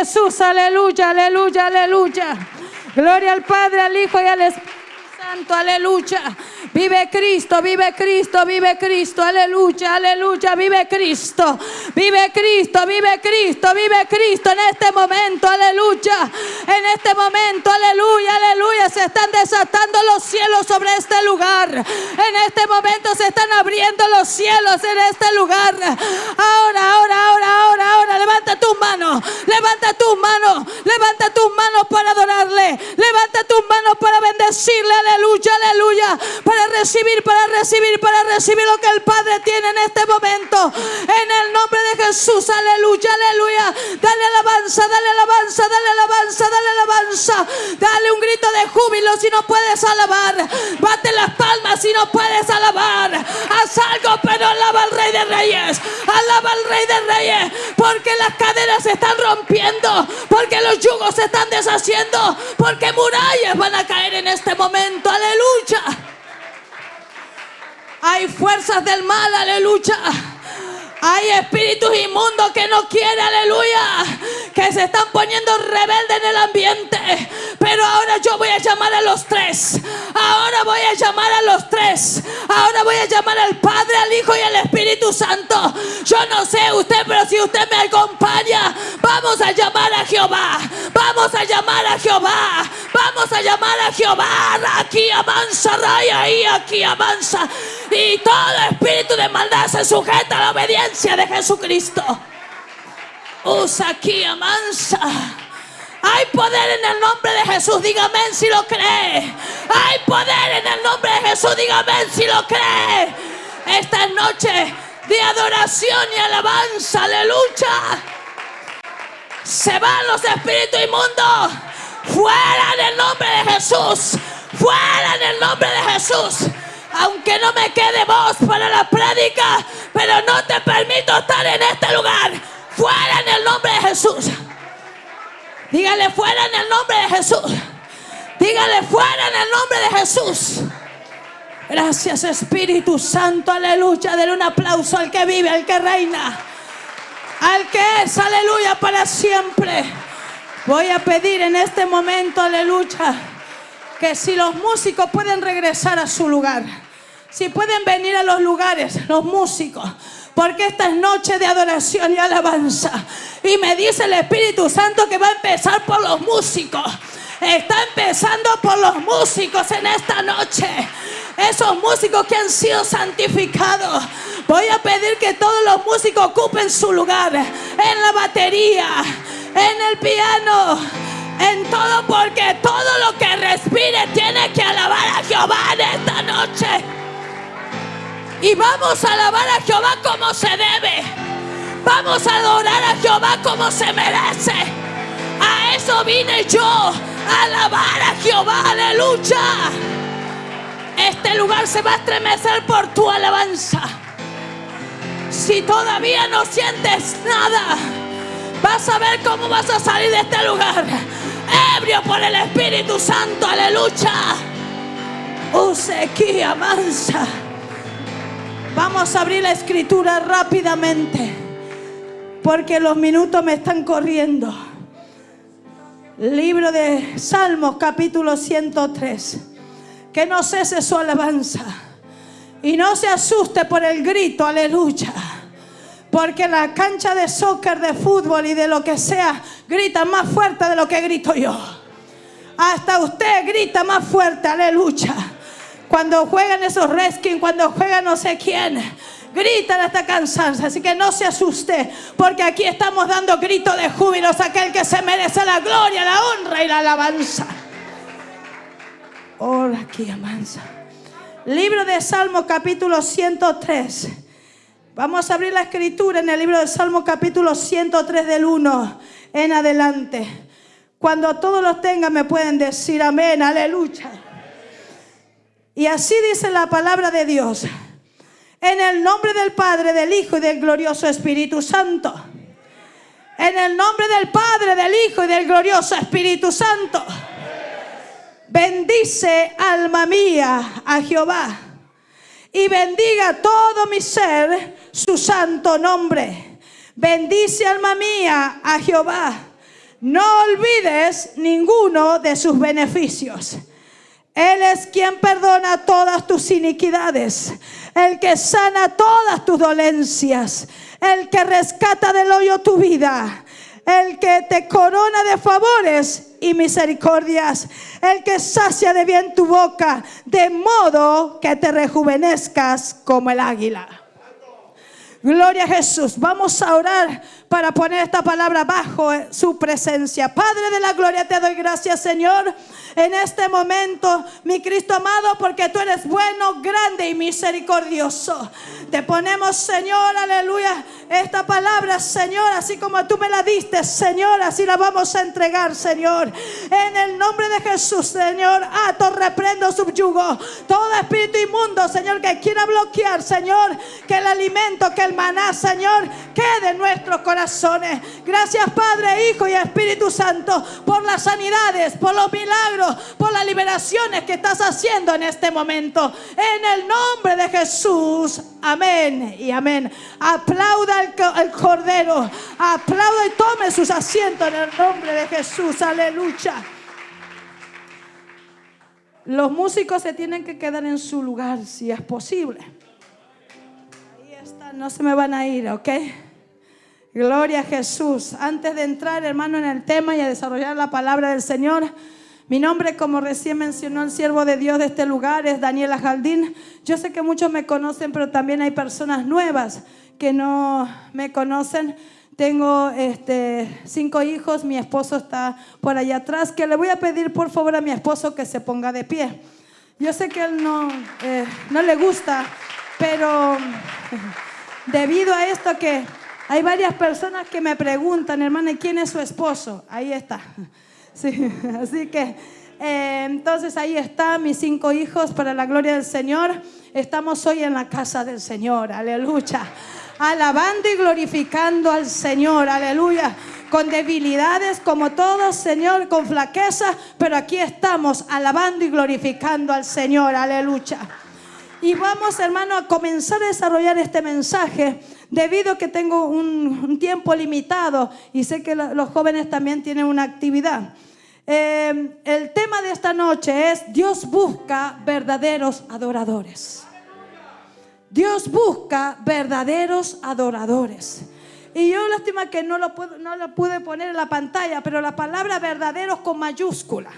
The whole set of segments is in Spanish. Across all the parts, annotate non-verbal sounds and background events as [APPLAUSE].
Jesús. Aleluya, aleluya, aleluya. Gloria al Padre, al Hijo y al Espíritu Santo. Aleluya. Vive Cristo, vive Cristo, vive Cristo. Aleluya, aleluya. Vive Cristo. Vive Cristo, vive Cristo, vive Cristo en este momento. Aleluya. En este momento, aleluya, aleluya. Se están desatando los cielos sobre este lugar. En este momento se están abriendo los cielos en este lugar. Ahora, ahora, ahora, ahora, ahora. Levanta tus manos. Levanta tus manos. Levanta tus manos para adorarle. Levanta tus manos para bendecirle. Aleluya, aleluya. Para recibir, para recibir, para recibir lo que el Padre tiene en este momento. En el nombre de Jesús. Aleluya, aleluya. Dale alabanza, dale alabanza, dale alabanza, dale alabanza. Dale un grito de júbilo si no puedes alabar. Bate las palmas si no puedes alabar. Haz algo, pero alaba al Rey de Reyes. Alaba al Rey de Reyes. Porque las cadenas se están rompiendo. Porque los yugos se están deshaciendo. Porque murallas van a caer en este momento. Aleluya. Hay fuerzas del mal. Aleluya. Hay espíritus inmundos que no quieren, aleluya, que se están poniendo rebeldes en el ambiente. Pero ahora yo voy a llamar a los tres. Ahora voy a llamar a los tres. Ahora voy a llamar al Padre, al Hijo y al Espíritu Santo. Yo no sé usted, pero si usted me acompaña, vamos a llamar a Jehová. Vamos a llamar a Jehová. Vamos a llamar a Jehová. Aquí avanza, raya y aquí avanza. Y todo espíritu de maldad se sujeta a la obediencia de Jesucristo. Usa aquí, amansa. Hay poder en el nombre de Jesús, dígame si lo cree. Hay poder en el nombre de Jesús, dígame si lo cree. Esta noche de adoración y alabanza, aleluya. Se van los espíritus inmundos. Fuera en el nombre de Jesús. Fuera en el nombre de Jesús. Aunque no me quede voz para la prédica, pero no te permito estar en este lugar. Fuera en el nombre de Jesús. Dígale fuera en el nombre de Jesús. Dígale fuera en el nombre de Jesús. Gracias Espíritu Santo, aleluya. Denle un aplauso al que vive, al que reina, al que es, aleluya, para siempre. Voy a pedir en este momento, aleluya, que si los músicos pueden regresar a su lugar, si pueden venir a los lugares, los músicos, porque esta es noche de adoración y alabanza. Y me dice el Espíritu Santo que va a empezar por los músicos. Está empezando por los músicos en esta noche. Esos músicos que han sido santificados. Voy a pedir que todos los músicos ocupen su lugar. En la batería, en el piano, en todo porque todo lo que respire tiene que alabar a Jehová en esta noche. Y vamos a alabar a Jehová como se debe. Vamos a adorar a Jehová como se merece. A eso vine yo, a alabar a Jehová, aleluya. Este lugar se va a estremecer por tu alabanza. Si todavía no sientes nada, vas a ver cómo vas a salir de este lugar. Ebrio por el Espíritu Santo, aleluya. Usequía mansa. Vamos a abrir la escritura rápidamente. Porque los minutos me están corriendo. Libro de Salmos capítulo 103. Que no cese su alabanza. Y no se asuste por el grito, aleluya. Porque la cancha de soccer, de fútbol y de lo que sea, grita más fuerte de lo que grito yo. Hasta usted grita más fuerte, aleluya. Cuando juegan esos reskin, cuando juegan no sé quién, gritan hasta cansarse. Así que no se asuste, porque aquí estamos dando gritos de júbilo a aquel que se merece la gloria, la honra y la alabanza. Ora aquí, amansa. Libro de Salmos, capítulo 103. Vamos a abrir la escritura en el libro de Salmos, capítulo 103, del 1 en adelante. Cuando todos los tengan, me pueden decir amén, aleluya. Y así dice la palabra de Dios. En el nombre del Padre, del Hijo y del glorioso Espíritu Santo. En el nombre del Padre, del Hijo y del glorioso Espíritu Santo. Bendice, alma mía, a Jehová. Y bendiga todo mi ser su santo nombre. Bendice, alma mía, a Jehová. No olvides ninguno de sus beneficios. Él es quien perdona todas tus iniquidades, el que sana todas tus dolencias, el que rescata del hoyo tu vida, el que te corona de favores y misericordias, el que sacia de bien tu boca, de modo que te rejuvenezcas como el águila. Gloria a Jesús. Vamos a orar para poner esta palabra bajo su presencia. Padre de la gloria, te doy gracias, Señor en este momento, mi Cristo amado, porque tú eres bueno, grande y misericordioso. Te ponemos, Señor, aleluya, esta palabra, Señor, así como tú me la diste, Señor, así la vamos a entregar, Señor. En el nombre de Jesús, Señor, ato, reprendo, subyugo todo espíritu inmundo, Señor, que quiera bloquear, Señor, que el alimento, que el maná, Señor, quede en nuestros Gracias, Padre, Hijo y Espíritu Santo, por las sanidades, por los milagros por las liberaciones que estás haciendo en este momento. En el nombre de Jesús. Amén y amén. Aplauda el, Cordero. Aplauda y tome sus asientos en el nombre de Jesús. Aleluya. Los músicos se tienen que quedar en su lugar si es posible. Ahí están, no se me van a ir, ¿ok? Gloria a Jesús. Antes de entrar, hermano, en el tema y a desarrollar la palabra del Señor, mi nombre, como recién mencionó el siervo de Dios de este lugar, es Daniela Jaldín. Yo sé que muchos me conocen, pero también hay personas nuevas que no me conocen. Tengo este, cinco hijos, mi esposo está por allá atrás, que le voy a pedir por favor a mi esposo que se ponga de pie. Yo sé que él no, eh, no le gusta, pero [LAUGHS] debido a esto que hay varias personas que me preguntan, hermana, ¿quién es su esposo? Ahí está. [LAUGHS] Sí, [LAUGHS] así que eh, entonces ahí están mis cinco hijos para la gloria del Señor. Estamos hoy en la casa del Señor, aleluya. Alabando y glorificando al Señor, aleluya. Con debilidades como todos, Señor, con flaqueza, pero aquí estamos alabando y glorificando al Señor, aleluya. Y vamos, hermano, a comenzar a desarrollar este mensaje debido a que tengo un, tiempo limitado y sé que los jóvenes también tienen una actividad. Eh, el tema de esta noche es Dios busca verdaderos adoradores. Dios busca verdaderos adoradores. Y yo lástima que no lo, no lo pude poner en la pantalla, pero la palabra verdaderos con mayúscula.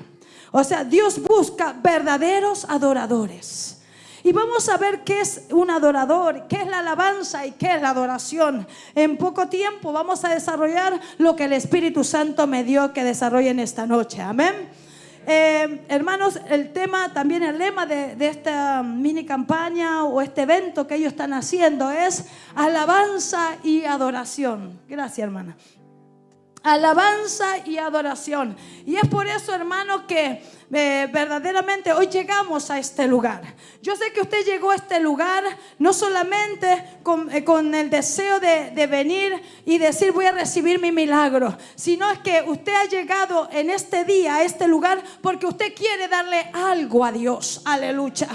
O sea, Dios busca verdaderos adoradores. Y vamos a ver qué es un adorador, qué es la alabanza y qué es la adoración. En poco tiempo vamos a desarrollar lo que el Espíritu Santo me dio que desarrolle en esta noche. Amén. Eh, hermanos, el tema, también el lema de, de, esta mini campaña o este evento que ellos están haciendo es alabanza y adoración. Gracias, hermana. Alabanza y adoración. Y es por eso, hermano, que eh, verdaderamente hoy llegamos a este lugar. Yo sé que usted llegó a este lugar no solamente con, eh, el deseo de, de, venir y decir voy a recibir mi milagro, sino es que usted ha llegado en este día a este lugar porque usted quiere darle algo a Dios. Aleluya.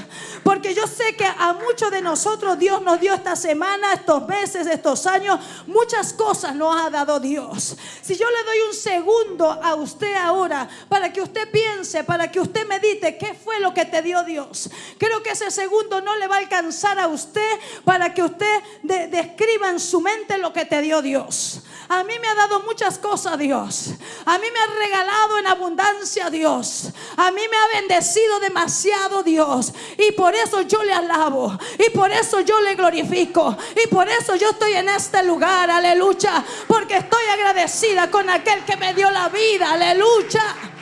Porque yo sé que a muchos de nosotros Dios nos dio esta semana, estos meses, estos años, muchas cosas nos ha dado Dios. Si yo le doy un segundo a usted ahora para que usted piense, para que usted medite qué fue lo que te dio Dios. Creo que ese segundo no le va a alcanzar a usted para que usted describa en su mente lo que te dio Dios. A mí me ha dado muchas cosas Dios. A mí me ha regalado en abundancia Dios. A mí me ha bendecido demasiado Dios. Y por eso yo le alabo. Y por eso yo le glorifico. Y por eso yo estoy en este lugar. Aleluya. Porque estoy agradecida con aquel que me dio la vida. Aleluya.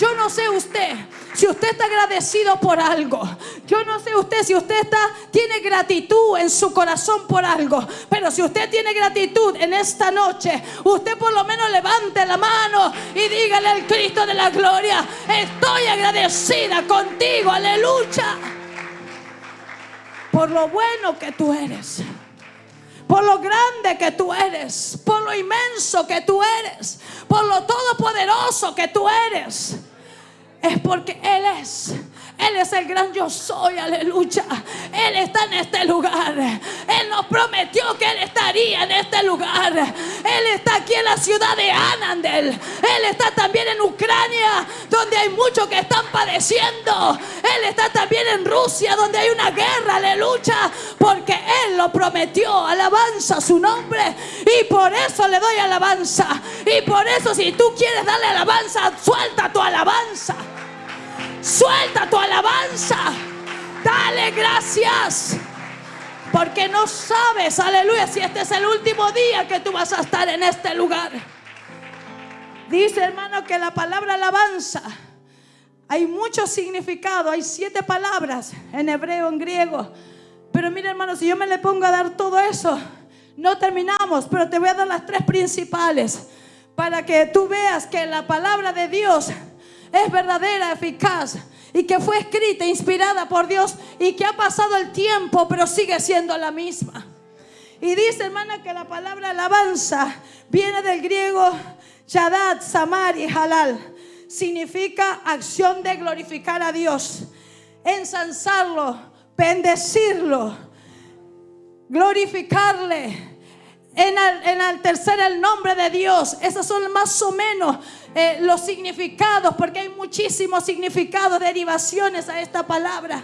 Yo no sé usted si usted está agradecido por algo. Yo no sé usted si usted está tiene gratitud en su corazón por algo, pero si usted tiene gratitud en esta noche, usted por lo menos levante la mano y dígale al Cristo de la gloria, estoy agradecida contigo, aleluya. Por lo bueno que tú eres por lo grande que tú eres, por lo inmenso que tú eres, por lo todopoderoso que tú eres es porque Él es. Él es el gran yo soy, aleluya. Él está en este lugar. Él nos prometió que Él estaría en este lugar. Él está aquí en la ciudad de Anandel. Él está también en Ucrania, donde hay muchos que están padeciendo. Él está también en Rusia, donde hay una guerra, aleluya. Porque Él lo prometió. Alabanza su nombre. Y por eso le doy alabanza. Y por eso si tú quieres darle alabanza, suelta tu alabanza. Suelta tu alabanza. Dale gracias. Porque no sabes, aleluya, si este es el último día que tú vas a estar en este lugar. Dice hermano que la palabra alabanza hay mucho significado, hay siete palabras en hebreo, en griego. Pero mira hermano, si yo me le pongo a dar todo eso, no terminamos, pero te voy a dar las tres principales para que tú veas que la palabra de Dios es verdadera, eficaz y que fue escrita, inspirada por Dios y que ha pasado el tiempo, pero sigue siendo la misma. Y dice, hermana, que la palabra alabanza viene del griego Yadat, Samar y Halal. Significa acción de glorificar a Dios, ensalzarlo, bendecirlo, glorificarle, enaltecer el nombre de Dios. Esos son más o menos eh, los significados, porque hay muchísimos significados, derivaciones a esta palabra.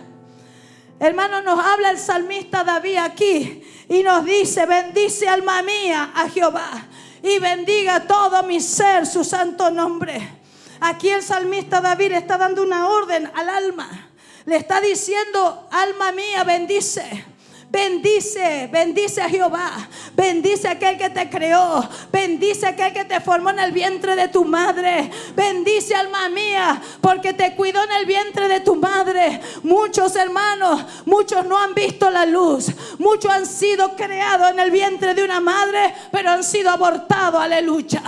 Hermano, nos habla el salmista David aquí y nos dice, bendice alma mía a Jehová y bendiga todo mi ser su santo nombre. Aquí el salmista David está dando una orden al alma. Le está diciendo, alma mía, bendice. Bendice, bendice a Jehová. Bendice a aquel que te creó. Bendice a aquel que te formó en el vientre de tu madre. Bendice alma mía, porque te cuidó en el vientre de tu madre. Muchos hermanos, muchos no han visto la luz. Muchos han sido creados en el vientre de una madre, pero han sido abortados. Aleluya.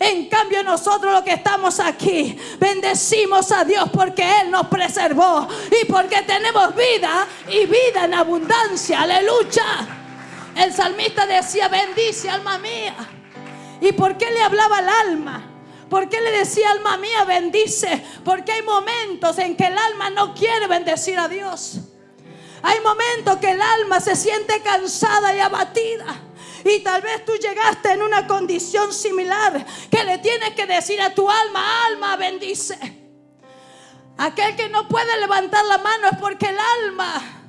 En cambio nosotros los que estamos aquí bendecimos a Dios porque Él nos preservó y porque tenemos vida y vida en abundancia. Aleluya. El salmista decía, bendice alma mía. ¿Y por qué le hablaba al alma? ¿Por qué le decía alma mía bendice? Porque hay momentos en que el alma no quiere bendecir a Dios. Hay momentos que el alma se siente cansada y abatida. Y tal vez tú llegaste en una condición similar que le tienes que decir a tu alma, alma bendice. Aquel que no puede levantar la mano es porque el alma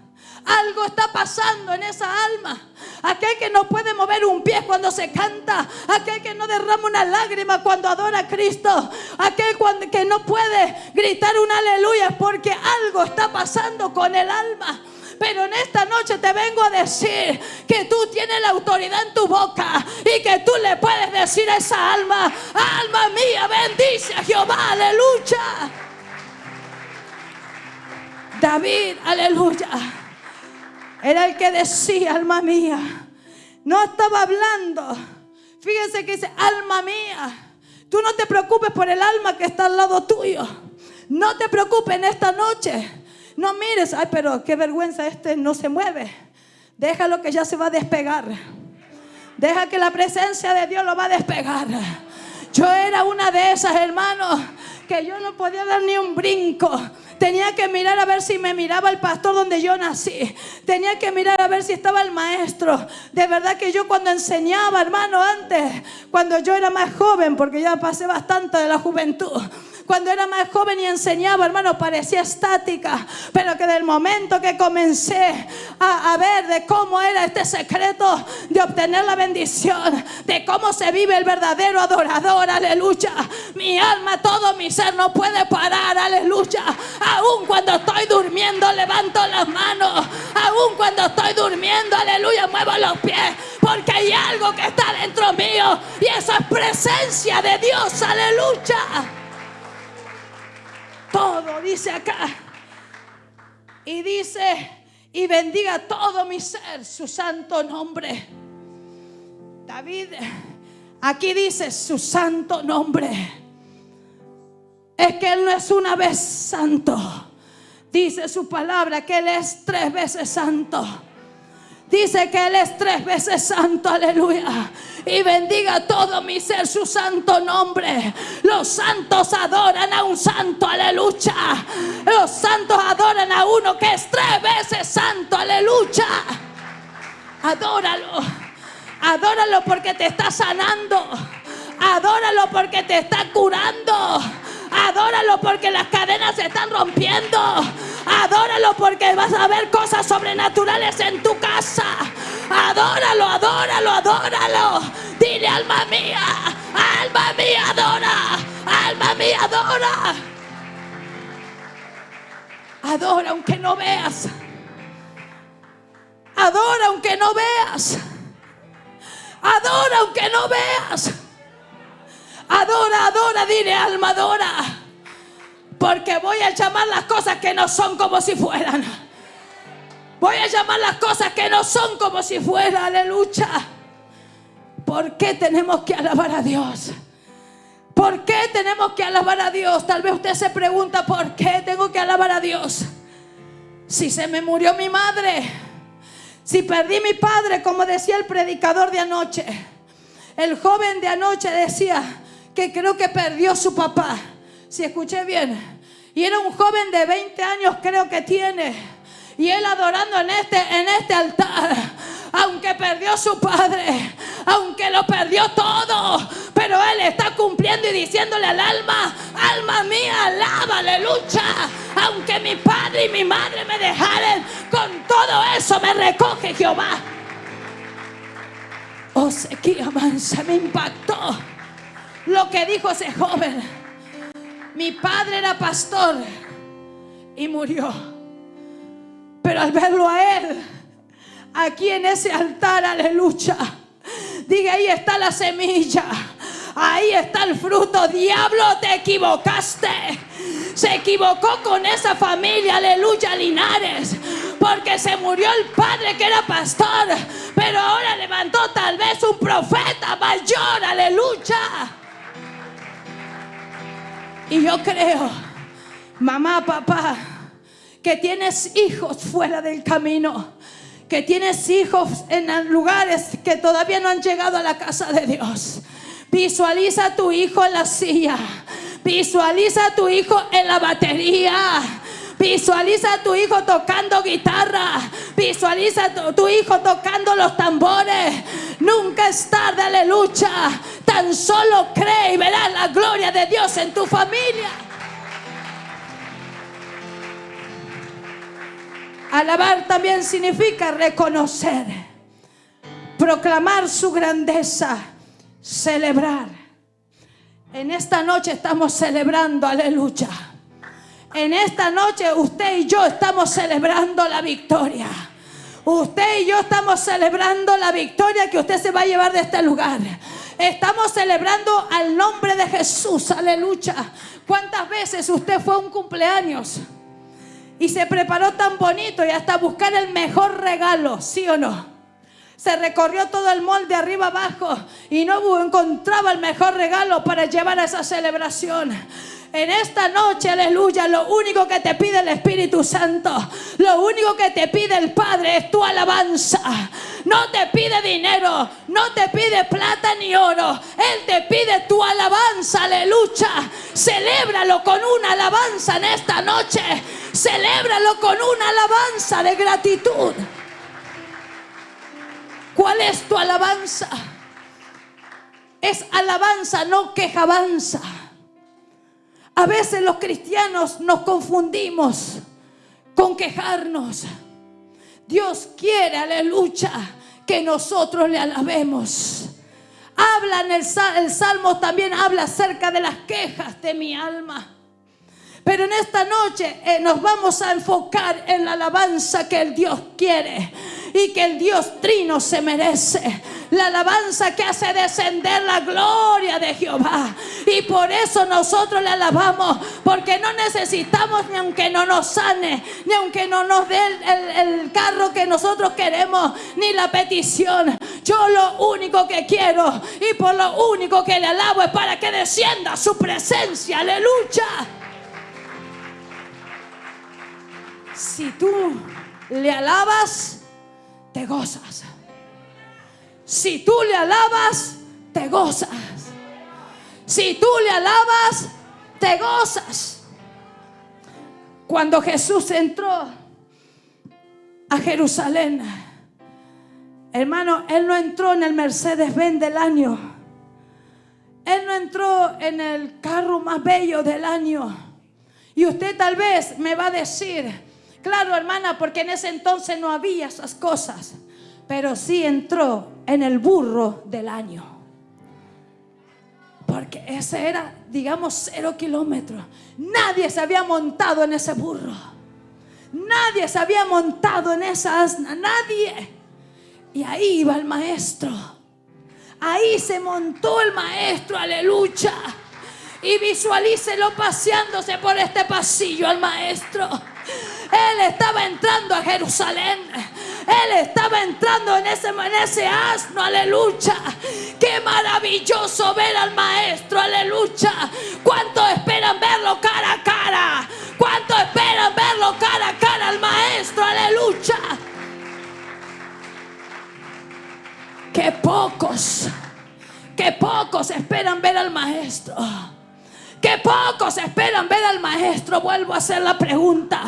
algo está pasando en esa alma. Aquel que no puede mover un pie cuando se canta. Aquel que no derrama una lágrima cuando adora a Cristo. Aquel que no puede gritar un aleluya es porque algo está pasando con el alma. Pero en esta noche te vengo a decir que tú tienes la autoridad en tu boca y que tú le puedes decir a esa alma, alma mía, bendice a Jehová, aleluya. David, aleluya. Era el que decía, alma mía. No estaba hablando. Fíjense que dice, alma mía. Tú no te preocupes por el alma que está al lado tuyo. No te preocupes en esta noche. No mires, ay, pero qué vergüenza, este no se mueve. Déjalo que ya se va a despegar. Deja que la presencia de Dios lo va a despegar. Yo era una de esas, hermanos, que yo no podía dar ni un brinco. Tenía que mirar a ver si me miraba el pastor donde yo nací. Tenía que mirar a ver si estaba el maestro. De verdad que yo cuando enseñaba, hermano, antes, cuando yo era más joven, porque ya pasé bastante de la juventud cuando era más joven y enseñaba, hermano, parecía estática. Pero que del momento que comencé a, ver de cómo era este secreto de obtener la bendición, de cómo se vive el verdadero adorador, aleluya. Mi alma, todo mi ser no puede parar, aleluya. Aún cuando estoy durmiendo, levanto las manos. Aún cuando estoy durmiendo, aleluya, muevo los pies. Porque hay algo que está dentro mío. Y esa es presencia de Dios, aleluya todo, dice acá. Y dice, y bendiga todo mi ser su santo nombre. David, aquí dice su santo nombre. Es que Él no es una vez santo. Dice su palabra que Él es tres veces santo. Dice que Él es tres veces santo, aleluya. Y bendiga todo mi ser su santo nombre. Los santos adoran a un santo, aleluya. Los santos adoran a uno que es tres veces santo, aleluya. Adóralo. Adóralo porque te está sanando. Adóralo porque te está curando. Adóralo porque las cadenas se están rompiendo. Adóralo porque vas a ver cosas sobrenaturales en tu casa. Adóralo, adóralo, adóralo. Dile, alma mía, alma mía, adora. Alma mía, adora. Adora aunque no veas. Adora aunque no veas. Adora aunque no veas. Adora, adora, dile alma, adora. Porque voy a llamar las cosas que no son como si fueran. Voy a llamar las cosas que no son como si fueran. Aleluya. ¿Por qué tenemos que alabar a Dios? ¿Por qué tenemos que alabar a Dios? Tal vez usted se pregunta, ¿por qué tengo que alabar a Dios? Si se me murió mi madre, si perdí mi padre, como decía el predicador de anoche, el joven de anoche decía, que creo que perdió su papá. Si escuché bien. Y era un joven de 20 años, creo que tiene. Y él adorando en este, en este altar. Aunque perdió su padre, aunque lo perdió todo, pero él está cumpliendo y diciéndole al alma, alma mía, alaba, aleluya. Aunque mi padre y mi madre me dejaren, con todo eso me recoge Jehová. Oh, se me impactó lo que dijo ese joven. Mi padre era pastor y murió. Pero al verlo a él, aquí en ese altar, aleluya, diga, ahí está la semilla. Ahí está el fruto. Diablo, te equivocaste. Se equivocó con esa familia, aleluya, Linares. Porque se murió el padre que era pastor. Pero ahora levantó tal vez un profeta mayor, aleluya. Y yo creo, mamá, papá, que tienes hijos fuera del camino, que tienes hijos en lugares que todavía no han llegado a la casa de Dios. Visualiza a tu hijo en la silla. Visualiza a tu hijo en la batería. Visualiza a tu hijo tocando guitarra. Visualiza a tu, hijo tocando los tambores. Nunca es tarde, aleluya. Tan solo cree y verás la gloria de Dios en tu familia. Alabar también significa reconocer, proclamar su grandeza, celebrar. En esta noche estamos celebrando, aleluya. En esta noche usted y yo estamos celebrando la victoria. Usted y yo estamos celebrando la victoria que usted se va a llevar de este lugar. Estamos celebrando al nombre de Jesús, aleluya. ¿Cuántas veces usted fue a un cumpleaños y se preparó tan bonito y hasta buscar el mejor regalo, sí o no? Se recorrió todo el molde arriba abajo y no encontraba el mejor regalo para llevar a esa celebración. En esta noche, aleluya, lo único que te pide el Espíritu Santo, lo único que te pide el Padre es tu alabanza. No te pide dinero, no te pide plata ni oro. Él te pide tu alabanza, aleluya. Celébralo con una alabanza en esta noche. Celébralo con una alabanza de gratitud. ¿Cuál es tu alabanza? Es alabanza, no quejabanza. A veces los cristianos nos confundimos con quejarnos. Dios quiere, aleluya, que nosotros le alabemos. Habla en el, el Salmo también habla acerca de las quejas de mi alma. Pero en esta noche eh, nos vamos a enfocar en la alabanza que el Dios quiere y que el Dios trino se merece. La alabanza que hace descender la gloria de Jehová. Y por eso nosotros le alabamos. Porque no necesitamos ni aunque no nos sane, ni aunque no nos dé el, carro que nosotros queremos, ni la petición. Yo lo único que quiero y por lo único que le alabo es para que descienda su presencia. Aleluya. Si tú le alabas, te gozas. Si tú le alabas, te gozas. Si tú le alabas, te gozas. Cuando Jesús entró a Jerusalén, hermano, él no entró en el Mercedes-Benz del año. Él no entró en el carro más bello del año. Y usted tal vez me va a decir, claro hermana, porque en ese entonces no había esas cosas pero sí entró en el burro del año. Porque ese era, digamos, cero kilómetros. Nadie se había montado en ese burro. Nadie se había montado en esa asna. Nadie. Y ahí iba el maestro. Ahí se montó el maestro, aleluya. Y visualícelo paseándose por este pasillo al maestro. Él estaba entrando a Jerusalén. Él estaba entrando en ese, en ese asno, aleluya. Qué maravilloso ver al maestro, aleluya. ¿Cuántos esperan verlo cara a cara? ¿Cuántos esperan verlo cara a cara al maestro, aleluya? Que pocos, que pocos esperan ver al maestro. Que pocos esperan ver al maestro. Vuelvo a hacer la pregunta.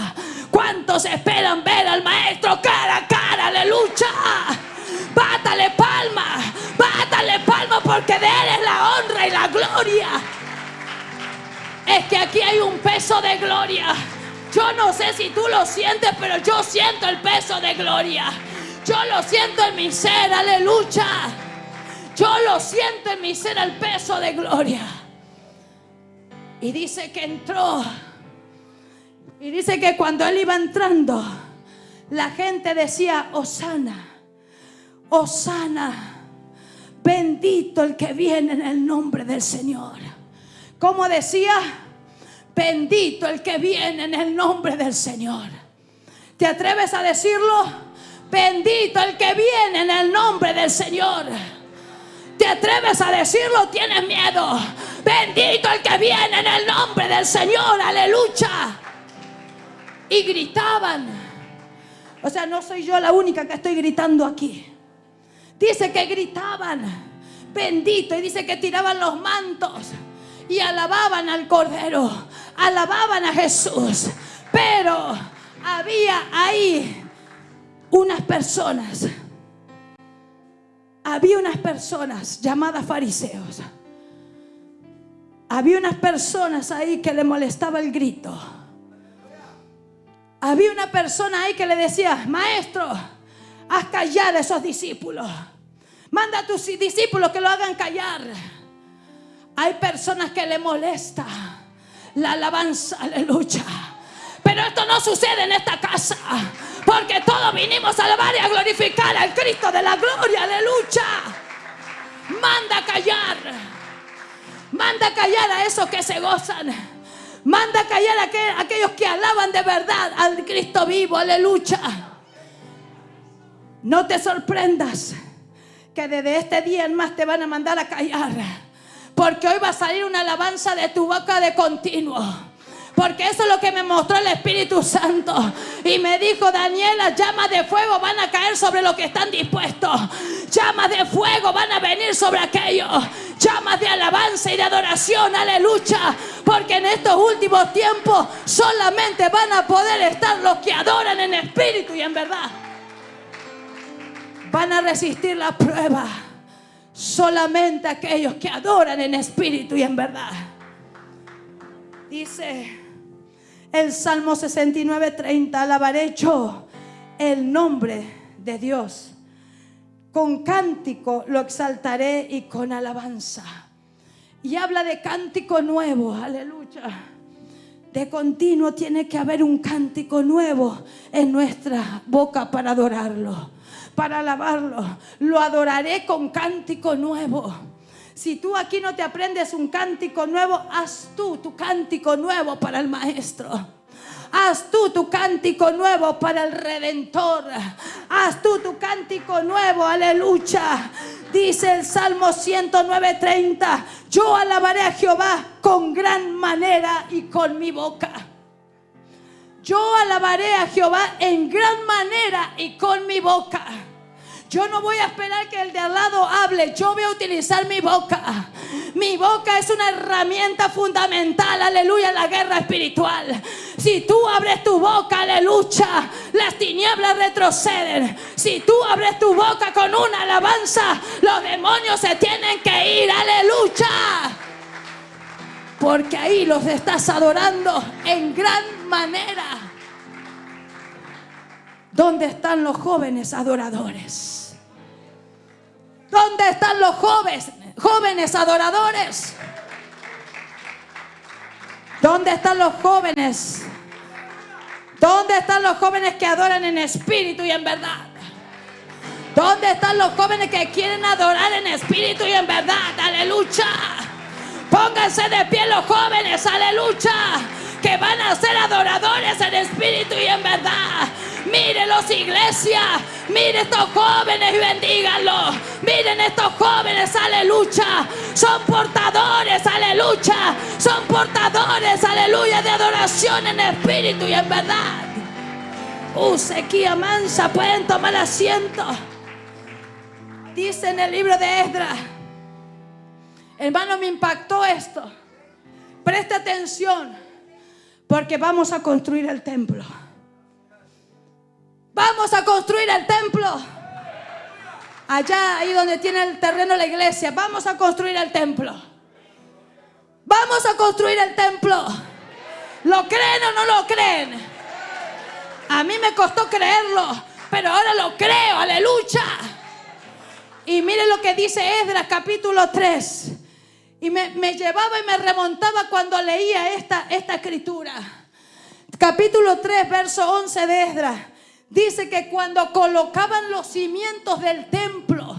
¿Cuántos esperan ver al maestro cara a cara? Aleluya. Bátale palma. Bátale palma porque de él es la honra y la gloria. Es que aquí hay un peso de gloria. Yo no sé si tú lo sientes, pero yo siento el peso de gloria. Yo lo siento en mi ser, aleluya. Yo lo siento en mi ser el peso de gloria. Y dice que entró. Y dice que cuando él iba entrando, la gente decía, Osana, Osana, bendito el que viene en el nombre del Señor. ¿Cómo decía? Bendito el que viene en el nombre del Señor. ¿Te atreves a decirlo? Bendito el que viene en el nombre del Señor. ¿Te atreves a decirlo? Tienes miedo. Bendito el que viene en el nombre del Señor. Aleluya. Y gritaban. O sea, no soy yo la única que estoy gritando aquí. Dice que gritaban. Bendito. Y dice que tiraban los mantos. Y alababan al Cordero. Alababan a Jesús. Pero había ahí unas personas había unas personas llamadas fariseos. Había unas personas ahí que le molestaba el grito. Había una persona ahí que le decía, maestro, haz callar a esos discípulos. Manda a tus discípulos que lo hagan callar. Hay personas que le molesta la alabanza, aleluya. Pero esto no sucede en esta casa. Porque todos vinimos a alabar y a glorificar al Cristo de la gloria, aleluya. Manda a callar. Manda callar a esos que se gozan. Manda callar a aquellos que alaban de verdad al Cristo vivo, aleluya. No te sorprendas que desde este día en más te van a mandar a callar. Porque hoy va a salir una alabanza de tu boca de continuo. Porque eso es lo que me mostró el Espíritu Santo. Y me dijo, Daniela, llamas de fuego van a caer sobre los que están dispuestos. Llamas de fuego van a venir sobre aquellos. Llamas de alabanza y de adoración, aleluya. Porque en estos últimos tiempos solamente van a poder estar los que adoran en espíritu y en verdad. Van a resistir la prueba. Solamente aquellos que adoran en espíritu y en verdad. Dice el Salmo 69, 30, alabaré yo el nombre de Dios. Con cántico lo exaltaré y con alabanza. Y habla de cántico nuevo, aleluya. De continuo tiene que haber un cántico nuevo en nuestra boca para adorarlo, para alabarlo. Lo adoraré con cántico nuevo. Si tú aquí no te aprendes un cántico nuevo, haz tú tu cántico nuevo para el maestro. Haz tú tu cántico nuevo para el redentor. Haz tú tu cántico nuevo, aleluya. Dice el Salmo 109:30, yo alabaré a Jehová con gran manera y con mi boca. Yo alabaré a Jehová en gran manera y con mi boca. Yo no voy a esperar que el de al lado hable, yo voy a utilizar mi boca. Mi boca es una herramienta fundamental, aleluya, en la guerra espiritual. Si tú abres tu boca, aleluya, las tinieblas retroceden. Si tú abres tu boca con una alabanza, los demonios se tienen que ir, aleluya. Porque ahí los estás adorando en gran manera. ¿Dónde están los jóvenes adoradores? ¿Dónde están los jóvenes, jóvenes adoradores? ¿Dónde están los jóvenes? ¿Dónde están los jóvenes que adoran en espíritu y en verdad? ¿Dónde están los jóvenes que quieren adorar en espíritu y en verdad? Aleluya. Pónganse de pie los jóvenes, aleluya, que van a ser adoradores en espíritu y en verdad. Mírenlos, iglesia. Miren estos jóvenes y bendíganlos. Miren estos jóvenes, aleluya. Son portadores, aleluya. Son portadores, aleluya, de adoración en espíritu y en verdad. Uh, sequía mansa, pueden tomar asiento. Dice en el libro de Esdras. Hermano, me impactó esto. Presta atención, porque vamos a construir el templo. Vamos a construir el templo. Allá, ahí donde tiene el terreno la iglesia, vamos a construir el templo. Vamos a construir el templo. ¿Lo creen o no lo creen? A mí me costó creerlo, pero ahora lo creo, aleluya. Y mire lo que dice Esdras capítulo 3. Y me, llevaba y me remontaba cuando leía esta, esta escritura. Capítulo 3, verso 11 de Esdras. Dice que cuando colocaban los cimientos del templo,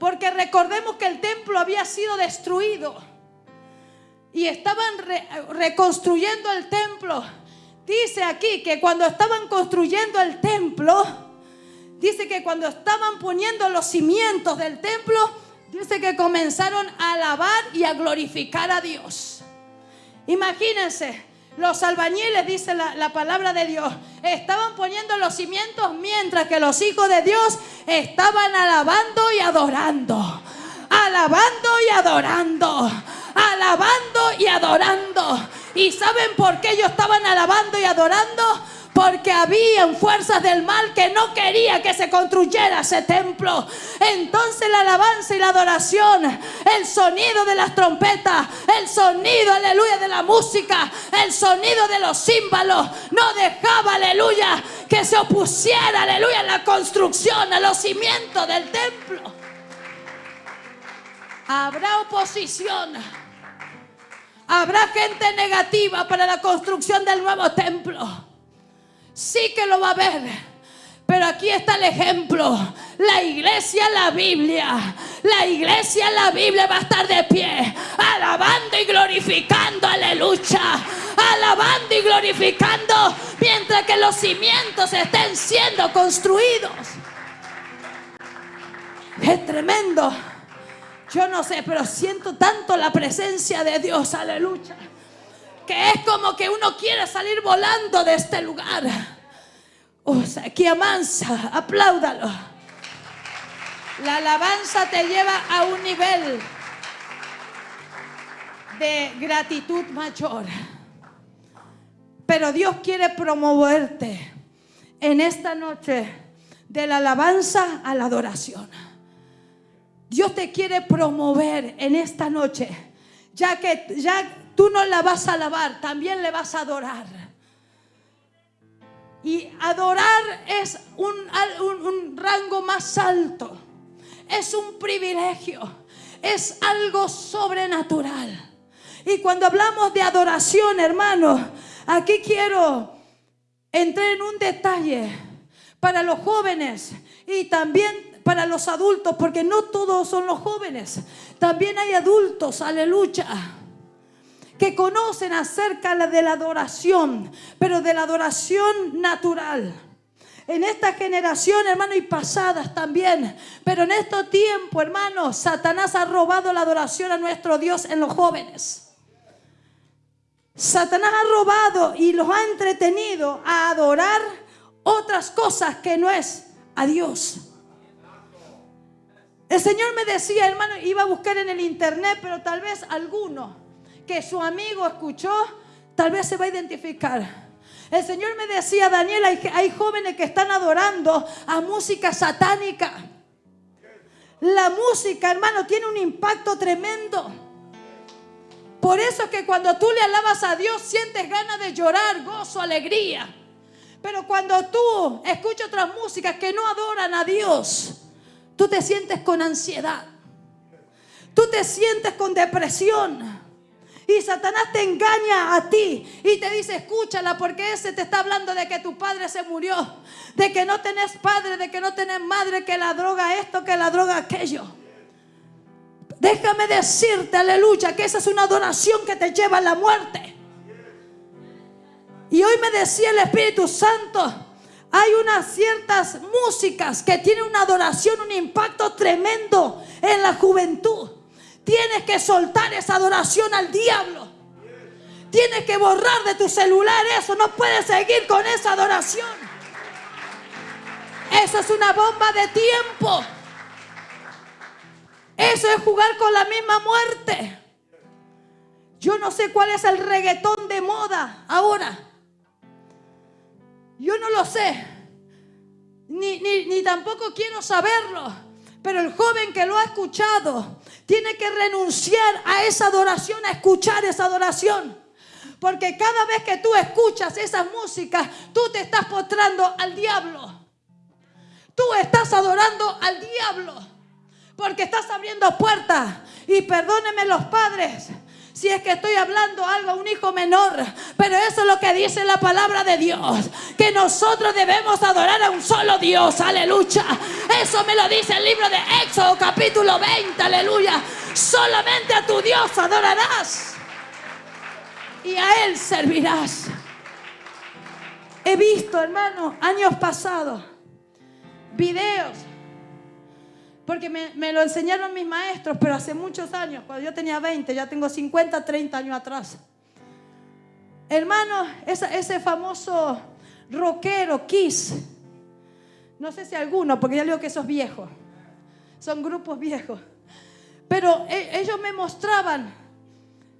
porque recordemos que el templo había sido destruido y estaban reconstruyendo el templo. Dice aquí que cuando estaban construyendo el templo, dice que cuando estaban poniendo los cimientos del templo, dice que comenzaron a alabar y a glorificar a Dios. Imagínense, los albañiles, dice la, palabra de Dios, estaban poniendo los cimientos mientras que los hijos de Dios estaban alabando y adorando. Alabando y adorando. Alabando y adorando. ¿Y saben por qué ellos estaban alabando y adorando? Porque habían fuerzas del mal que no quería que se construyera ese templo. Entonces la alabanza y la adoración, el sonido de las trompetas, el sonido, aleluya, de la música, el sonido de los címbalos, no dejaba, aleluya, que se opusiera, aleluya, a la construcción, a los cimientos del templo. Habrá oposición. Habrá gente negativa para la construcción del nuevo templo sí que lo va a ver. Pero aquí está el ejemplo. La iglesia, la Biblia. La iglesia, la Biblia va a estar de pie. Alabando y glorificando. Aleluya. Alabando y glorificando. Mientras que los cimientos estén siendo construidos. Es tremendo. Yo no sé, pero siento tanto la presencia de Dios. Aleluya que es como que uno quiere salir volando de este lugar. O sea, aquí amansa, apláudalo. La alabanza te lleva a un nivel de gratitud mayor. Pero Dios quiere promoverte en esta noche de la alabanza a la adoración. Dios te quiere promover en esta noche, ya que ya Tú no la vas a alabar, también le vas a adorar. Y adorar es un, rango más alto. Es un privilegio. Es algo sobrenatural. Y cuando hablamos de adoración, hermano, aquí quiero entrar en un detalle para los jóvenes y también para los adultos, porque no todos son los jóvenes. También hay adultos, aleluya que conocen acerca de la adoración, pero de la adoración natural. En esta generación, hermano, y pasadas también. Pero en este tiempo, hermano, Satanás ha robado la adoración a nuestro Dios en los jóvenes. Satanás ha robado y los ha entretenido a adorar otras cosas que no es a Dios. El Señor me decía, hermano, iba a buscar en el internet, pero tal vez alguno que su amigo escuchó, tal vez se va a identificar. El Señor me decía, Daniel, hay, hay jóvenes que están adorando a música satánica. La música, hermano, tiene un impacto tremendo. Por eso es que cuando tú le alabas a Dios sientes ganas de llorar, gozo, alegría. Pero cuando tú escuchas otras músicas que no adoran a Dios, tú te sientes con ansiedad. Tú te sientes con depresión. Y Satanás te engaña a ti y te dice, escúchala porque ese te está hablando de que tu padre se murió, de que no tenés padre, de que no tenés madre, que la droga esto, que la droga aquello. Déjame decirte, aleluya, que esa es una adoración que te lleva a la muerte. Y hoy me decía el Espíritu Santo, hay unas ciertas músicas que tienen una adoración, un impacto tremendo en la juventud. Tienes que soltar esa adoración al diablo. Tienes que borrar de tu celular eso. No puedes seguir con esa adoración. Eso es una bomba de tiempo. Eso es jugar con la misma muerte. Yo no sé cuál es el reggaetón de moda ahora. Yo no lo sé. Ni, ni, ni tampoco quiero saberlo. Pero el joven que lo ha escuchado tiene que renunciar a esa adoración, a escuchar esa adoración. Porque cada vez que tú escuchas esa música, tú te estás postrando al diablo. Tú estás adorando al diablo. Porque estás abriendo puertas. Y perdónenme los padres si es que estoy hablando algo a un hijo menor, pero eso es lo que dice la palabra de Dios, que nosotros debemos adorar a un solo Dios, aleluya. Eso me lo dice el libro de Éxodo capítulo 20, aleluya. Solamente a tu Dios adorarás y a Él servirás. He visto, hermano, años pasados, videos porque me, lo enseñaron mis maestros, pero hace muchos años, cuando yo tenía 20, ya tengo 50, 30 años atrás. Hermano, ese, famoso rockero, Kiss, no sé si alguno, porque ya digo que esos viejos, son grupos viejos, pero e, ellos me mostraban,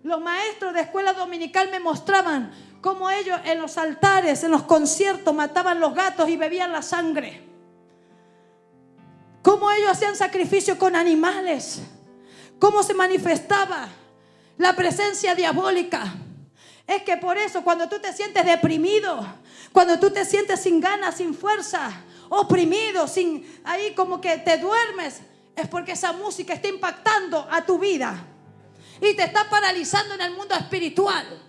los maestros de escuela dominical me mostraban cómo ellos en los altares, en los conciertos, mataban los gatos y bebían la sangre. Cómo ellos hacían sacrificio con animales. Cómo se manifestaba la presencia diabólica. Es que por eso cuando tú te sientes deprimido, cuando tú te sientes sin ganas, sin fuerza, oprimido, sin ahí como que te duermes, es porque esa música está impactando a tu vida y te está paralizando en el mundo espiritual.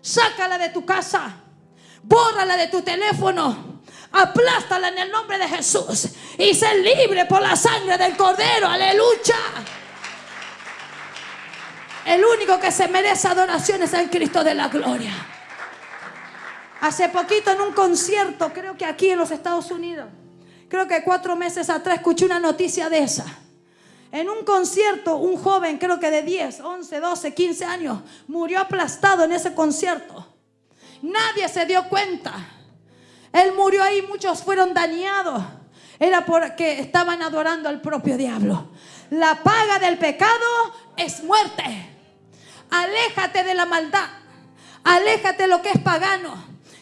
Sácala de tu casa, bórrala de tu teléfono, Aplástala en el nombre de Jesús. Y sé libre por la sangre del Cordero. Aleluya. El único que se merece adoración es el Cristo de la gloria. Hace poquito en un concierto, creo que aquí en los Estados Unidos, creo que cuatro meses atrás escuché una noticia de esa. En un concierto, un joven, creo que de 10, 11, 12, 15 años, murió aplastado en ese concierto. Nadie se dio cuenta. Él murió ahí, muchos fueron dañados. Era porque estaban adorando al propio diablo. La paga del pecado es muerte. Aléjate de la maldad. Aléjate de lo que es pagano.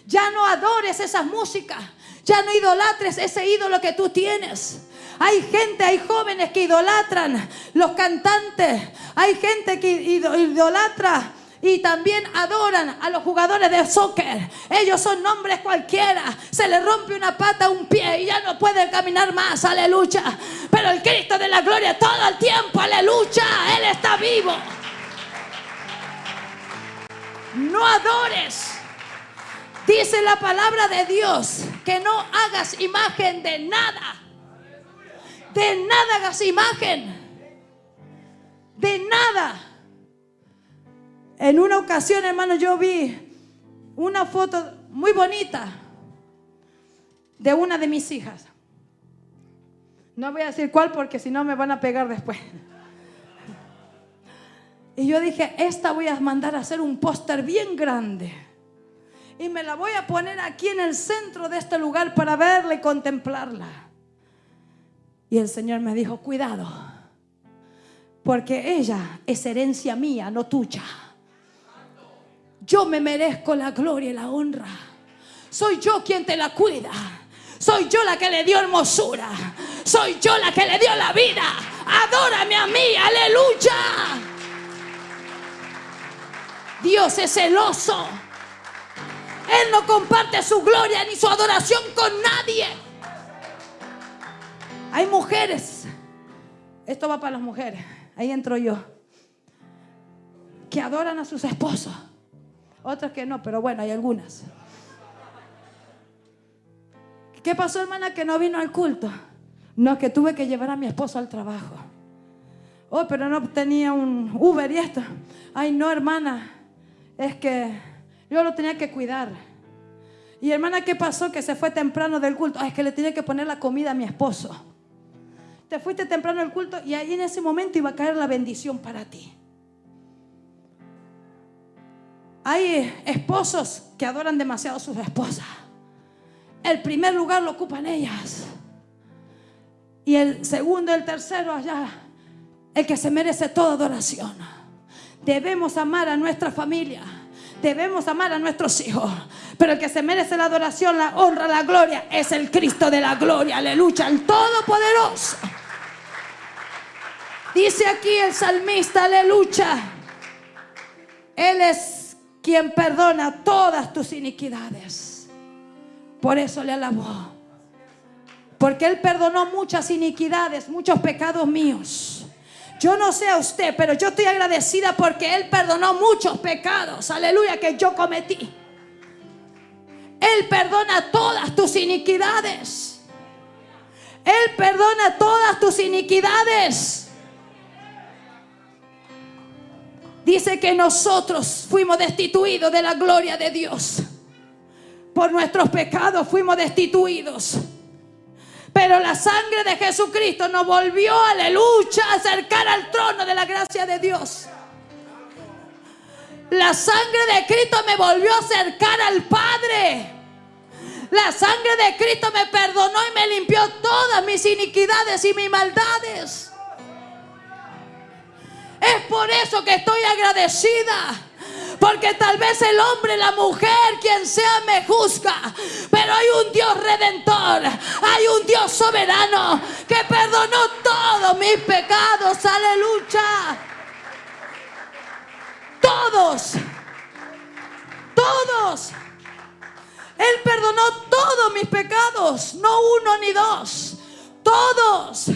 Ya no adores esas músicas. Ya no idolatres ese ídolo que tú tienes. Hay gente, hay jóvenes que idolatran los cantantes. Hay gente que idolatra y también adoran a los jugadores de soccer. Ellos son nombres cualquiera. Se le rompe una pata, un pie y ya no pueden caminar más. Aleluya. Pero el Cristo de la gloria todo el tiempo. Aleluya. Él está vivo. No adores. Dice la palabra de Dios que no hagas imagen de nada. De nada hagas imagen. De nada. En una ocasión, hermano, yo vi una foto muy bonita de una de mis hijas. No voy a decir cuál porque si no me van a pegar después. Y yo dije, esta voy a mandar a hacer un póster bien grande. Y me la voy a poner aquí en el centro de este lugar para verla y contemplarla. Y el Señor me dijo, cuidado, porque ella es herencia mía, no tuya. Yo me merezco la gloria y la honra. Soy yo quien te la cuida. Soy yo la que le dio hermosura. Soy yo la que le dio la vida. Adórame a mí, aleluya. Dios es celoso. Él no comparte su gloria ni su adoración con nadie. Hay mujeres. Esto va para las mujeres. Ahí entro yo. Que adoran a sus esposos. Otras que no, pero bueno, hay algunas. ¿Qué pasó, hermana, que no vino al culto? No, que tuve que llevar a mi esposo al trabajo. Oh, pero no tenía un Uber y esto. Ay, no, hermana. Es que yo lo tenía que cuidar. Y hermana, ¿qué pasó? Que se fue temprano del culto. Ay, es que le tenía que poner la comida a mi esposo. Te fuiste temprano del culto y ahí en ese momento iba a caer la bendición para ti. Hay esposos que adoran demasiado a sus esposas. El primer lugar lo ocupan ellas. Y el segundo, el tercero allá, el que se merece toda adoración. Debemos amar a nuestra familia. Debemos amar a nuestros hijos. Pero el que se merece la adoración, la honra, la gloria, es el Cristo de la gloria. Aleluya, el Todopoderoso. Dice aquí el salmista, aleluya. Él es quien perdona todas tus iniquidades. Por eso le alabó. Porque Él perdonó muchas iniquidades, muchos pecados míos. Yo no sé a usted, pero yo estoy agradecida porque Él perdonó muchos pecados, aleluya, que yo cometí. Él perdona todas tus iniquidades. Él perdona todas tus iniquidades. Dice que nosotros fuimos destituidos de la gloria de Dios. Por nuestros pecados fuimos destituidos. Pero la sangre de Jesucristo nos volvió, aleluya, a acercar al trono de la gracia de Dios. La sangre de Cristo me volvió a acercar al Padre. La sangre de Cristo me perdonó y me limpió todas mis iniquidades y mis maldades. Es por eso que estoy agradecida. Porque tal vez el hombre, la mujer, quien sea, me juzga. Pero hay un Dios redentor. Hay un Dios soberano que perdonó todos mis pecados. Aleluya. Todos. Todos. Él perdonó todos mis pecados. No uno ni dos. Todos.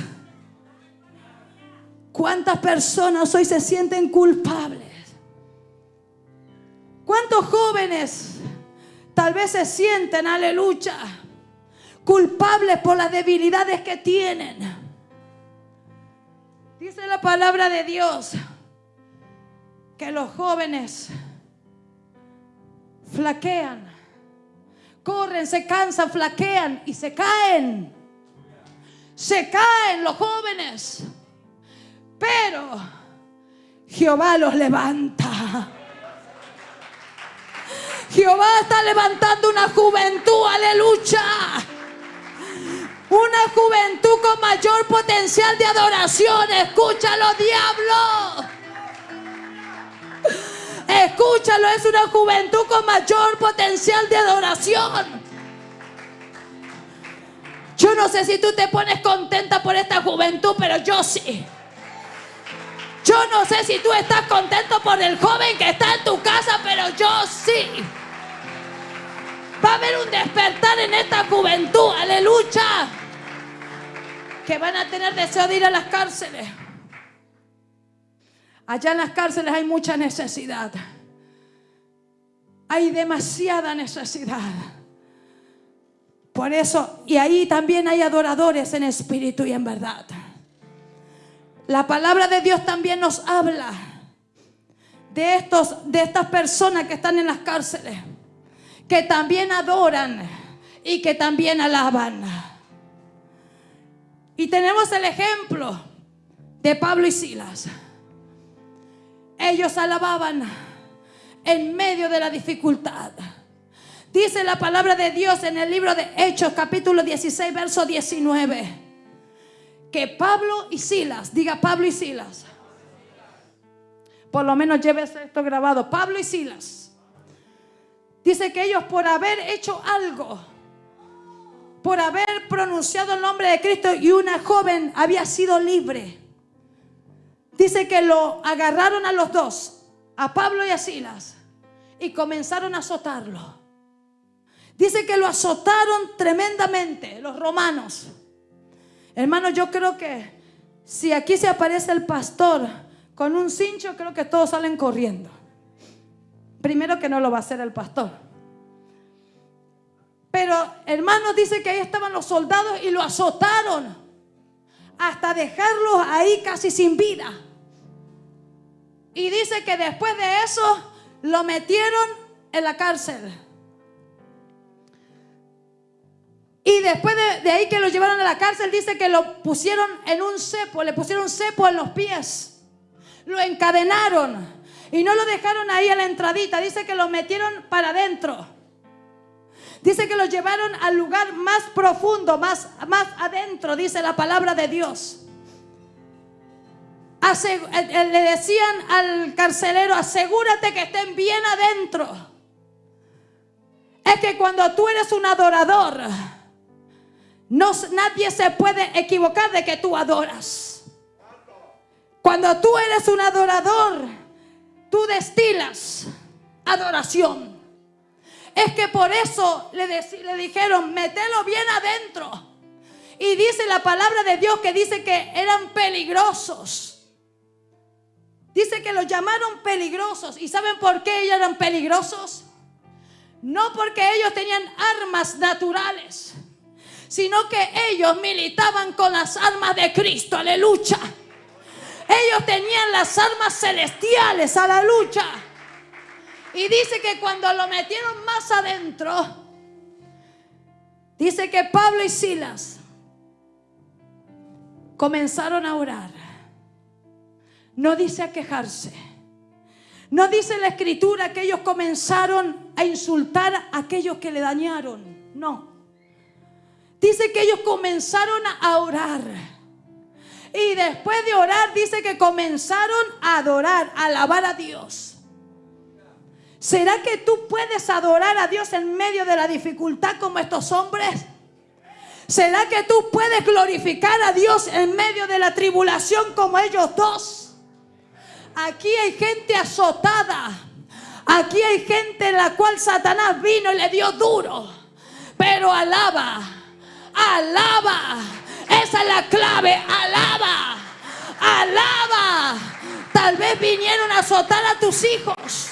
¿Cuántas personas hoy se sienten culpables? ¿Cuántos jóvenes tal vez se sienten, aleluya, culpables por las debilidades que tienen? Dice la palabra de Dios que los jóvenes flaquean, corren, se cansan, flaquean y se caen. Se caen los jóvenes. Pero Jehová los levanta. Jehová está levantando una juventud, aleluya. Una juventud con mayor potencial de adoración. Escúchalo, diablo. Escúchalo, es una juventud con mayor potencial de adoración. Yo no sé si tú te pones contenta por esta juventud, pero yo sí. Yo no sé si tú estás contento por el joven que está en tu casa, pero yo sí. Va a haber un despertar en esta juventud, aleluya. Que van a tener deseo de ir a las cárceles. Allá en las cárceles hay mucha necesidad. Hay demasiada necesidad. Por eso, y ahí también hay adoradores en espíritu y en verdad. La palabra de Dios también nos habla de, estos, de estas personas que están en las cárceles, que también adoran y que también alaban. Y tenemos el ejemplo de Pablo y Silas. Ellos alababan en medio de la dificultad. Dice la palabra de Dios en el libro de Hechos capítulo 16, verso 19 que Pablo y Silas, diga Pablo y Silas. Por lo menos llévese esto grabado. Pablo y Silas. Dice que ellos por haber hecho algo, por haber pronunciado el nombre de Cristo y una joven había sido libre. Dice que lo agarraron a los dos, a Pablo y a Silas, y comenzaron a azotarlo. Dice que lo azotaron tremendamente los romanos. Hermano, yo creo que si aquí se aparece el pastor con un cincho, creo que todos salen corriendo. Primero que no lo va a hacer el pastor. Pero hermano dice que ahí estaban los soldados y lo azotaron hasta dejarlos ahí casi sin vida. Y dice que después de eso lo metieron en la cárcel. Y después de, ahí que lo llevaron a la cárcel, dice que lo pusieron en un cepo, le pusieron cepo en los pies. Lo encadenaron y no lo dejaron ahí a la entradita. Dice que lo metieron para adentro. Dice que lo llevaron al lugar más profundo, más, más adentro, dice la palabra de Dios. Eh, eh, le decían al carcelero, asegúrate que estén bien adentro. Es que cuando tú eres un adorador, no, nadie se puede equivocar de que tú adoras. Cuando tú eres un adorador, tú destilas adoración. Es que por eso le, le dijeron, metelo bien adentro. Y dice la palabra de Dios que dice que eran peligrosos. Dice que los llamaron peligrosos. ¿Y saben por qué ellos eran peligrosos? No porque ellos tenían armas naturales sino que ellos militaban con las armas de Cristo, aleluya. Ellos tenían las armas celestiales a la lucha. Y dice que cuando lo metieron más adentro, dice que Pablo y Silas comenzaron a orar. No dice a quejarse. No dice la escritura que ellos comenzaron a insultar a aquellos que le dañaron. No. Dice que ellos comenzaron a orar. Y después de orar, dice que comenzaron a adorar, a alabar a Dios. ¿Será que tú puedes adorar a Dios en medio de la dificultad como estos hombres? ¿Será que tú puedes glorificar a Dios en medio de la tribulación como ellos dos? Aquí hay gente azotada. Aquí hay gente en la cual Satanás vino y le dio duro. Pero alaba alaba. Esa es la clave, alaba, alaba. Tal vez vinieron a azotar a tus hijos.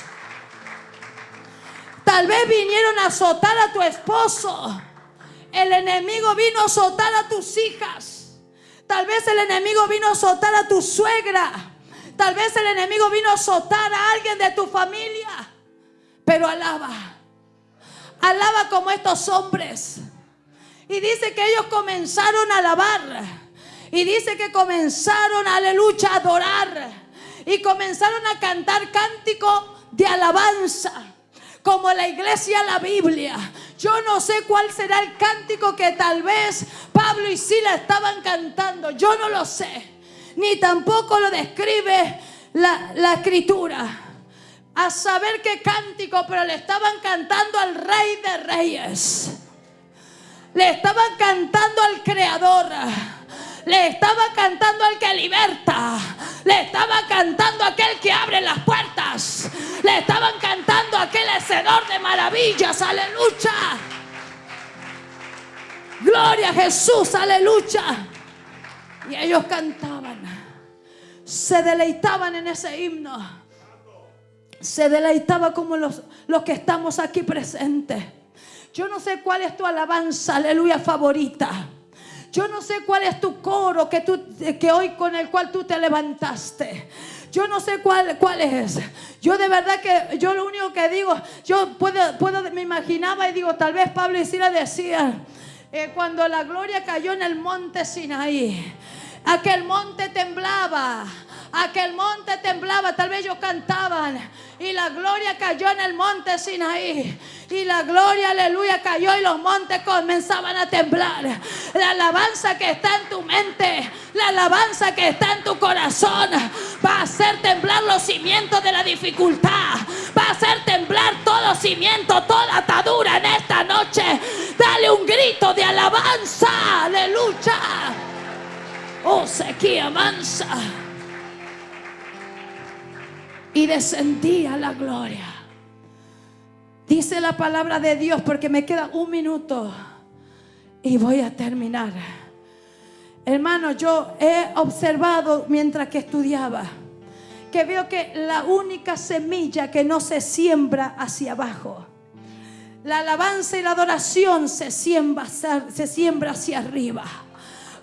Tal vez vinieron a azotar a tu esposo. El enemigo vino a azotar a tus hijas. Tal vez el enemigo vino a azotar a tu suegra. Tal vez el enemigo vino a azotar a alguien de tu familia. Pero alaba. Alaba como estos hombres y dice que ellos comenzaron a alabar. Y dice que comenzaron, aleluya, a adorar. Y comenzaron a cantar cántico de alabanza. Como la iglesia, la Biblia. Yo no sé cuál será el cántico que tal vez Pablo y Sila estaban cantando. Yo no lo sé. Ni tampoco lo describe la, la escritura. A saber qué cántico, pero le estaban cantando al rey de reyes. Le estaban cantando al Creador. Le estaba cantando al que liberta. Le estaba cantando a aquel que abre las puertas. Le estaban cantando a aquel hacedor de maravillas. Aleluya. Gloria a Jesús. Aleluya. Y ellos cantaban. Se deleitaban en ese himno. Se deleitaba como los, los que estamos aquí presentes. Yo no sé cuál es tu alabanza, aleluya, favorita. Yo no sé cuál es tu coro que, tú, que hoy con el cual tú te levantaste. Yo no sé cuál, cuál es. Yo de verdad que yo lo único que digo, yo puedo, puedo me imaginaba y digo, tal vez Pablo y Sila decían, eh, cuando la gloria cayó en el monte Sinaí, aquel monte temblaba, aquel monte temblaba, tal vez ellos cantaban y la gloria cayó en el monte Sinaí Y la gloria, aleluya, cayó y los montes comenzaban a temblar. La alabanza que está en tu mente, la alabanza que está en tu corazón, va a hacer temblar los cimientos de la dificultad. Va a hacer temblar todo cimiento, toda atadura en esta noche. Dale un grito de alabanza, aleluya. Oh, sequía mansa. Y descendía la gloria. Dice la palabra de Dios porque me queda un minuto y voy a terminar. Hermano, yo he observado mientras que estudiaba que veo que la única semilla que no se siembra hacia abajo, la alabanza y la adoración se siembra, se siembra hacia arriba.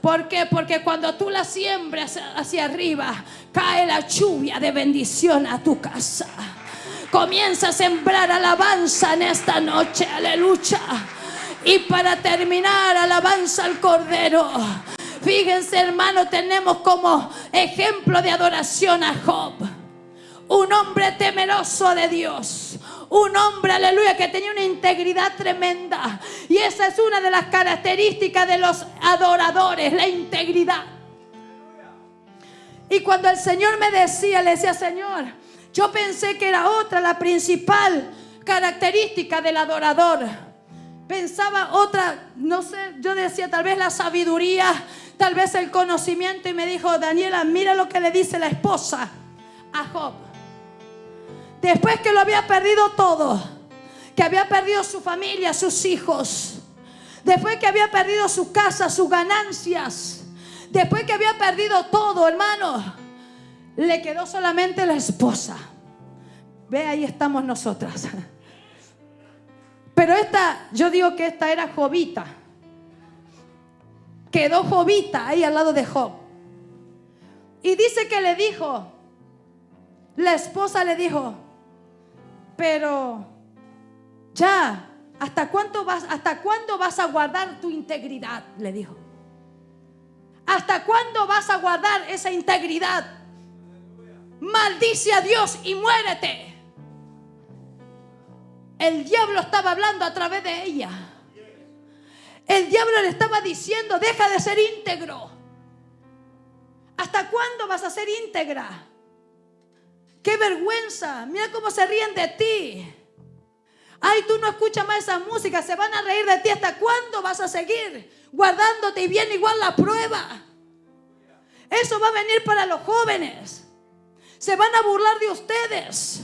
¿Por qué? Porque cuando tú la siembras hacia arriba, cae la lluvia de bendición a tu casa. Comienza a sembrar alabanza en esta noche, aleluya. Y para terminar, alabanza al Cordero. Fíjense, hermano, tenemos como ejemplo de adoración a Job. Un hombre temeroso de Dios. Un hombre, aleluya, que tenía una integridad tremenda. Y esa es una de las características de los adoradores, la integridad. Y cuando el Señor me decía, le decía, Señor, yo pensé que era otra, la principal característica del adorador. Pensaba otra, no sé, yo decía tal vez la sabiduría, tal vez el conocimiento y me dijo, Daniela, mira lo que le dice la esposa a Job. Después que lo había perdido todo, que había perdido su familia, sus hijos, después que había perdido su casa, sus ganancias, después que había perdido todo, hermano, le quedó solamente la esposa. Ve, ahí estamos nosotras. Pero esta, yo digo que esta era Jovita. Quedó Jovita ahí al lado de Job. Y dice que le dijo, la esposa le dijo, pero ya, ¿hasta vas, hasta cuándo vas a guardar tu integridad? Le dijo. ¿Hasta cuándo vas a guardar esa integridad? maldice a Dios y muérete. El diablo estaba hablando a través de ella. El diablo le estaba diciendo, deja de ser íntegro. ¿Hasta cuándo vas a ser íntegra? Qué vergüenza. Mira cómo se ríen de ti. Ay, tú no escuchas más esa música. Se van a reír de ti. ¿Hasta cuándo vas a seguir guardándote y viene igual la prueba? Eso va a venir para los jóvenes. Se van a burlar de ustedes.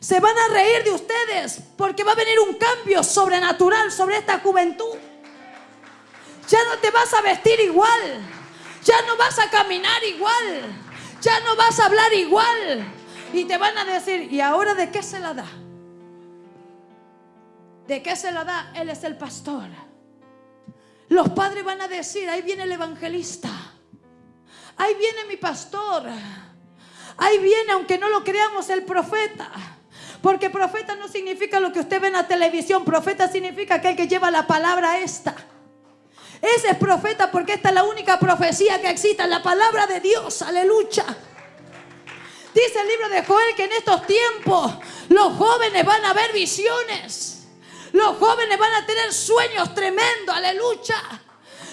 Se van a reír de ustedes porque va a venir un cambio sobrenatural sobre esta juventud. Ya no te vas a vestir igual. Ya no vas a caminar igual. Ya no vas a hablar igual. Y te van a decir, ¿y ahora de qué se la da? ¿De qué se la da? Él es el pastor. Los padres van a decir, ahí viene el evangelista. Ahí viene mi pastor. Ahí viene, aunque no lo creamos, el profeta. Porque profeta no significa lo que usted ve en la televisión. Profeta significa aquel que lleva la palabra esta. Ese es profeta porque esta es la única profecía que existe, la palabra de Dios. Aleluya. Dice el libro de Joel que en estos tiempos los jóvenes van a ver visiones. Los jóvenes van a tener sueños tremendos. Aleluya.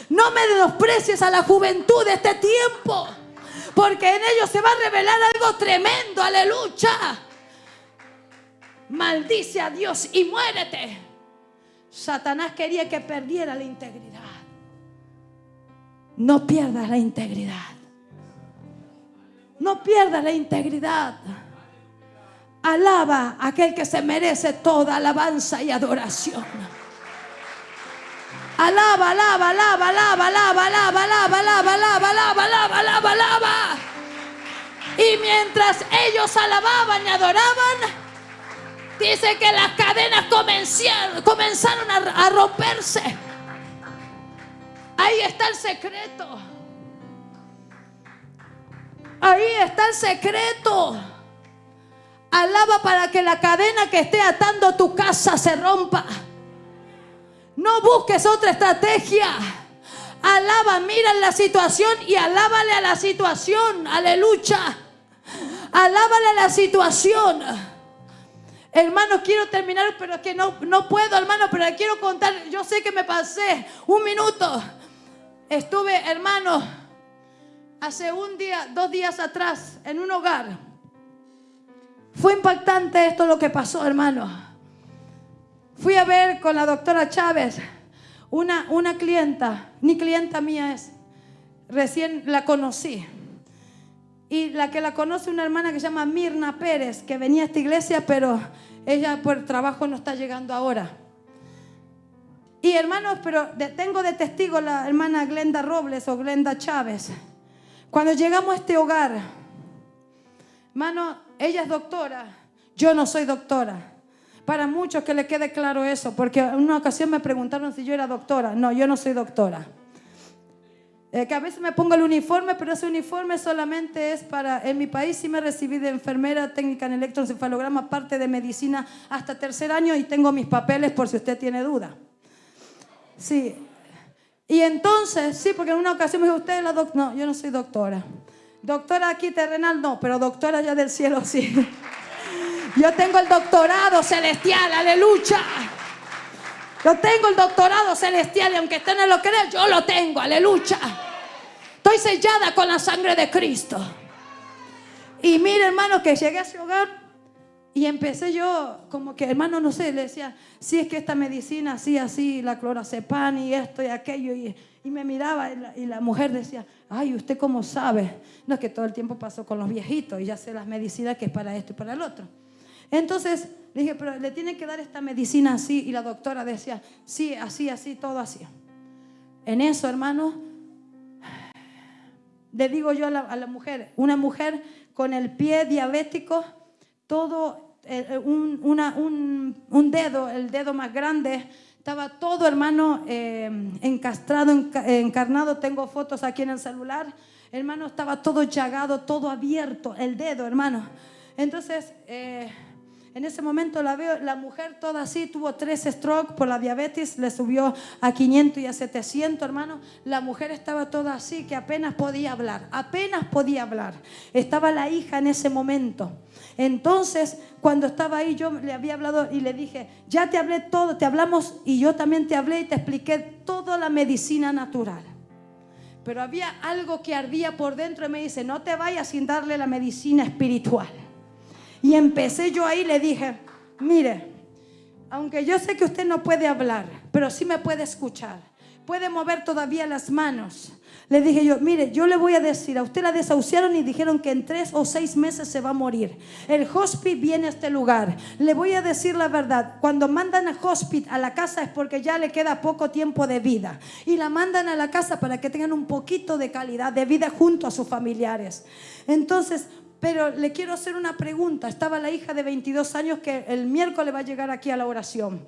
No me menosprecies a la juventud de este tiempo. Porque en ellos se va a revelar algo tremendo, aleluya. Maldice a Dios y muérete. Satanás quería que perdiera la integridad. No pierdas la integridad. No pierdas la integridad. Alaba a aquel que se merece toda alabanza y adoración. Alaba, alaba, alaba, alaba, alaba, alaba, alaba, alaba, alaba, alaba, alaba, alaba, alaba. Y mientras ellos alababan y adoraban, dice que las cadenas comenzaron a, romperse. Ahí está el secreto. Ahí está el secreto. Alaba para que la cadena que esté atando tu casa se rompa. No busques otra estrategia. Alaba, mira la situación y alábale a la situación. Aleluya. Alábale a la situación. Hermano, quiero terminar, pero es que no, no puedo, hermano, pero quiero contar. Yo sé que me pasé un minuto. Estuve, hermano, hace un día, dos días atrás, en un hogar. Fue impactante esto lo que pasó, hermano. Fui a ver con la doctora Chávez una, una clienta, ni clienta mía es, recién la conocí. Y la que la conoce una hermana que se llama Mirna Pérez, que venía a esta iglesia, pero ella por trabajo no está llegando ahora. Y hermanos, pero tengo de testigo la hermana Glenda Robles o Glenda Chávez. Cuando llegamos a este hogar, hermano, ella es doctora, yo no soy doctora. Para muchos que le quede claro eso, porque en una ocasión me preguntaron si yo era doctora. No, yo no soy doctora. Eh, que a veces me pongo el uniforme, pero ese uniforme solamente es para, en mi país sí me recibí de enfermera técnica en electroencefalograma, parte de medicina hasta tercer año y tengo mis papeles por si usted tiene duda. Sí. Y entonces, sí, porque en una ocasión me dijo, usted es la doctora. No, yo no soy doctora. Doctora aquí terrenal no, pero doctora allá del cielo sí. [LAUGHS] Yo tengo el doctorado celestial, aleluya. Yo tengo el doctorado celestial y aunque usted no lo crea, yo lo tengo, aleluya. Estoy sellada con la sangre de Cristo. Y mire, hermano, que llegué a ese hogar y empecé yo, como que, hermano, no sé, le decía, si es que esta medicina, así, así, la clorazepam y esto y aquello. Y, me miraba y la, y mujer decía, ay, ¿usted cómo sabe? No es que todo el tiempo pasó con los viejitos y ya sé las medicinas que es para esto y para el otro. Entonces le dije, pero le tiene que dar esta medicina así. Y la doctora decía, sí, así, así, todo así. En eso, hermano, le digo yo a la, mujer, una mujer con el pie diabético, todo, eh, eh, un, dedo, el dedo más grande, estaba todo, hermano, eh, encastrado, encarnado. Tengo fotos aquí en el celular. Hermano, estaba todo llagado, todo abierto, el dedo, hermano. Entonces, en ese momento la veo, la mujer toda así, tuvo tres strokes por la diabetes, le subió a 500 y a 700, hermano. La mujer estaba toda así, que apenas podía hablar, apenas podía hablar. Estaba la hija en ese momento. Entonces, cuando estaba ahí, yo le había hablado y le dije, ya te hablé todo, te hablamos y yo también te hablé y te expliqué toda la medicina natural. Pero había algo que ardía por dentro y me dice, no te vayas sin darle la medicina espiritual. Y empecé yo ahí, le dije, mire, aunque yo sé que usted no puede hablar, pero sí me puede escuchar, puede mover todavía las manos. Le dije yo, mire, yo le voy a decir, a usted la desahuciaron y dijeron que en tres o seis meses se va a morir. El hospital viene a este lugar. Le voy a decir la verdad, cuando mandan a hospital a la casa es porque ya le queda poco tiempo de vida. Y la mandan a la casa para que tengan un poquito de calidad de vida junto a sus familiares. Entonces, pero le quiero hacer una pregunta. Estaba la hija de 22 años que el miércoles va a llegar aquí a la oración.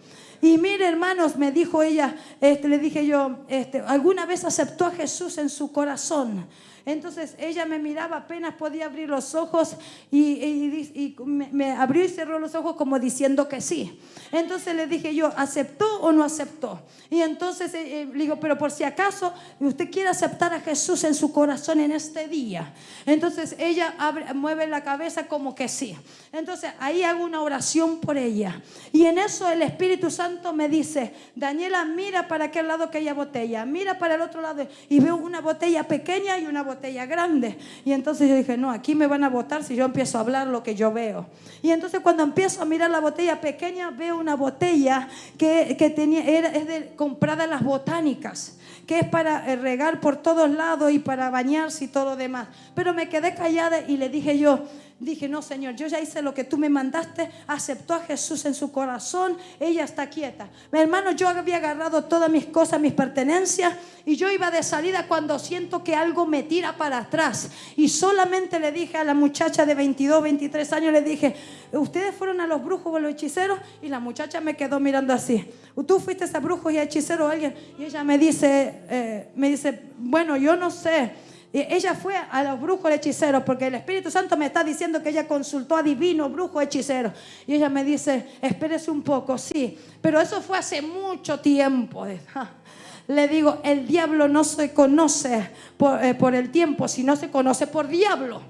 Y mire, hermanos, me dijo ella, este, le dije yo, este, ¿alguna vez aceptó a Jesús en su corazón? Entonces ella me miraba, apenas podía abrir los ojos y, me, abrió y cerró los ojos como diciendo que sí. Entonces le dije yo, ¿aceptó o no aceptó? Y entonces eh, eh, le digo, pero por si acaso usted quiere aceptar a Jesús en su corazón en este día. Entonces ella mueve la cabeza como que sí. Entonces ahí hago una oración por ella. Y en eso el Espíritu Santo me dice, Daniela, mira para aquel lado que haya botella, mira para el otro lado. Y veo una botella pequeña y una botella botella grande. Y entonces yo dije, no, aquí me van a votar si yo empiezo a hablar lo que yo veo. Y entonces cuando empiezo a mirar la botella pequeña, veo una botella que, que tenía, era, de, comprada en las botánicas que es para eh, regar por todos lados y para bañarse y todo lo demás. Pero me quedé callada y le dije yo, Dije, no, Señor, yo ya hice lo que tú me mandaste, aceptó a Jesús en su corazón, ella está quieta. Mi hermano, yo había agarrado todas mis cosas, mis pertenencias, y yo iba de salida cuando siento que algo me tira para atrás. Y solamente le dije a la muchacha de 22, 23 años, le dije, ustedes fueron a los brujos o a los hechiceros, y la muchacha me quedó mirando así. ¿Tú fuiste a brujos y a hechiceros o alguien? Y ella me dice, eh, me dice, bueno, yo no sé. Ella fue a los brujos hechiceros porque el Espíritu Santo me está diciendo que ella consultó a divinos, brujos, hechiceros. Y ella me dice, espérese un poco, sí, pero eso fue hace mucho tiempo. Le digo, el diablo no se conoce por, eh, por el tiempo, sino se conoce por diablo.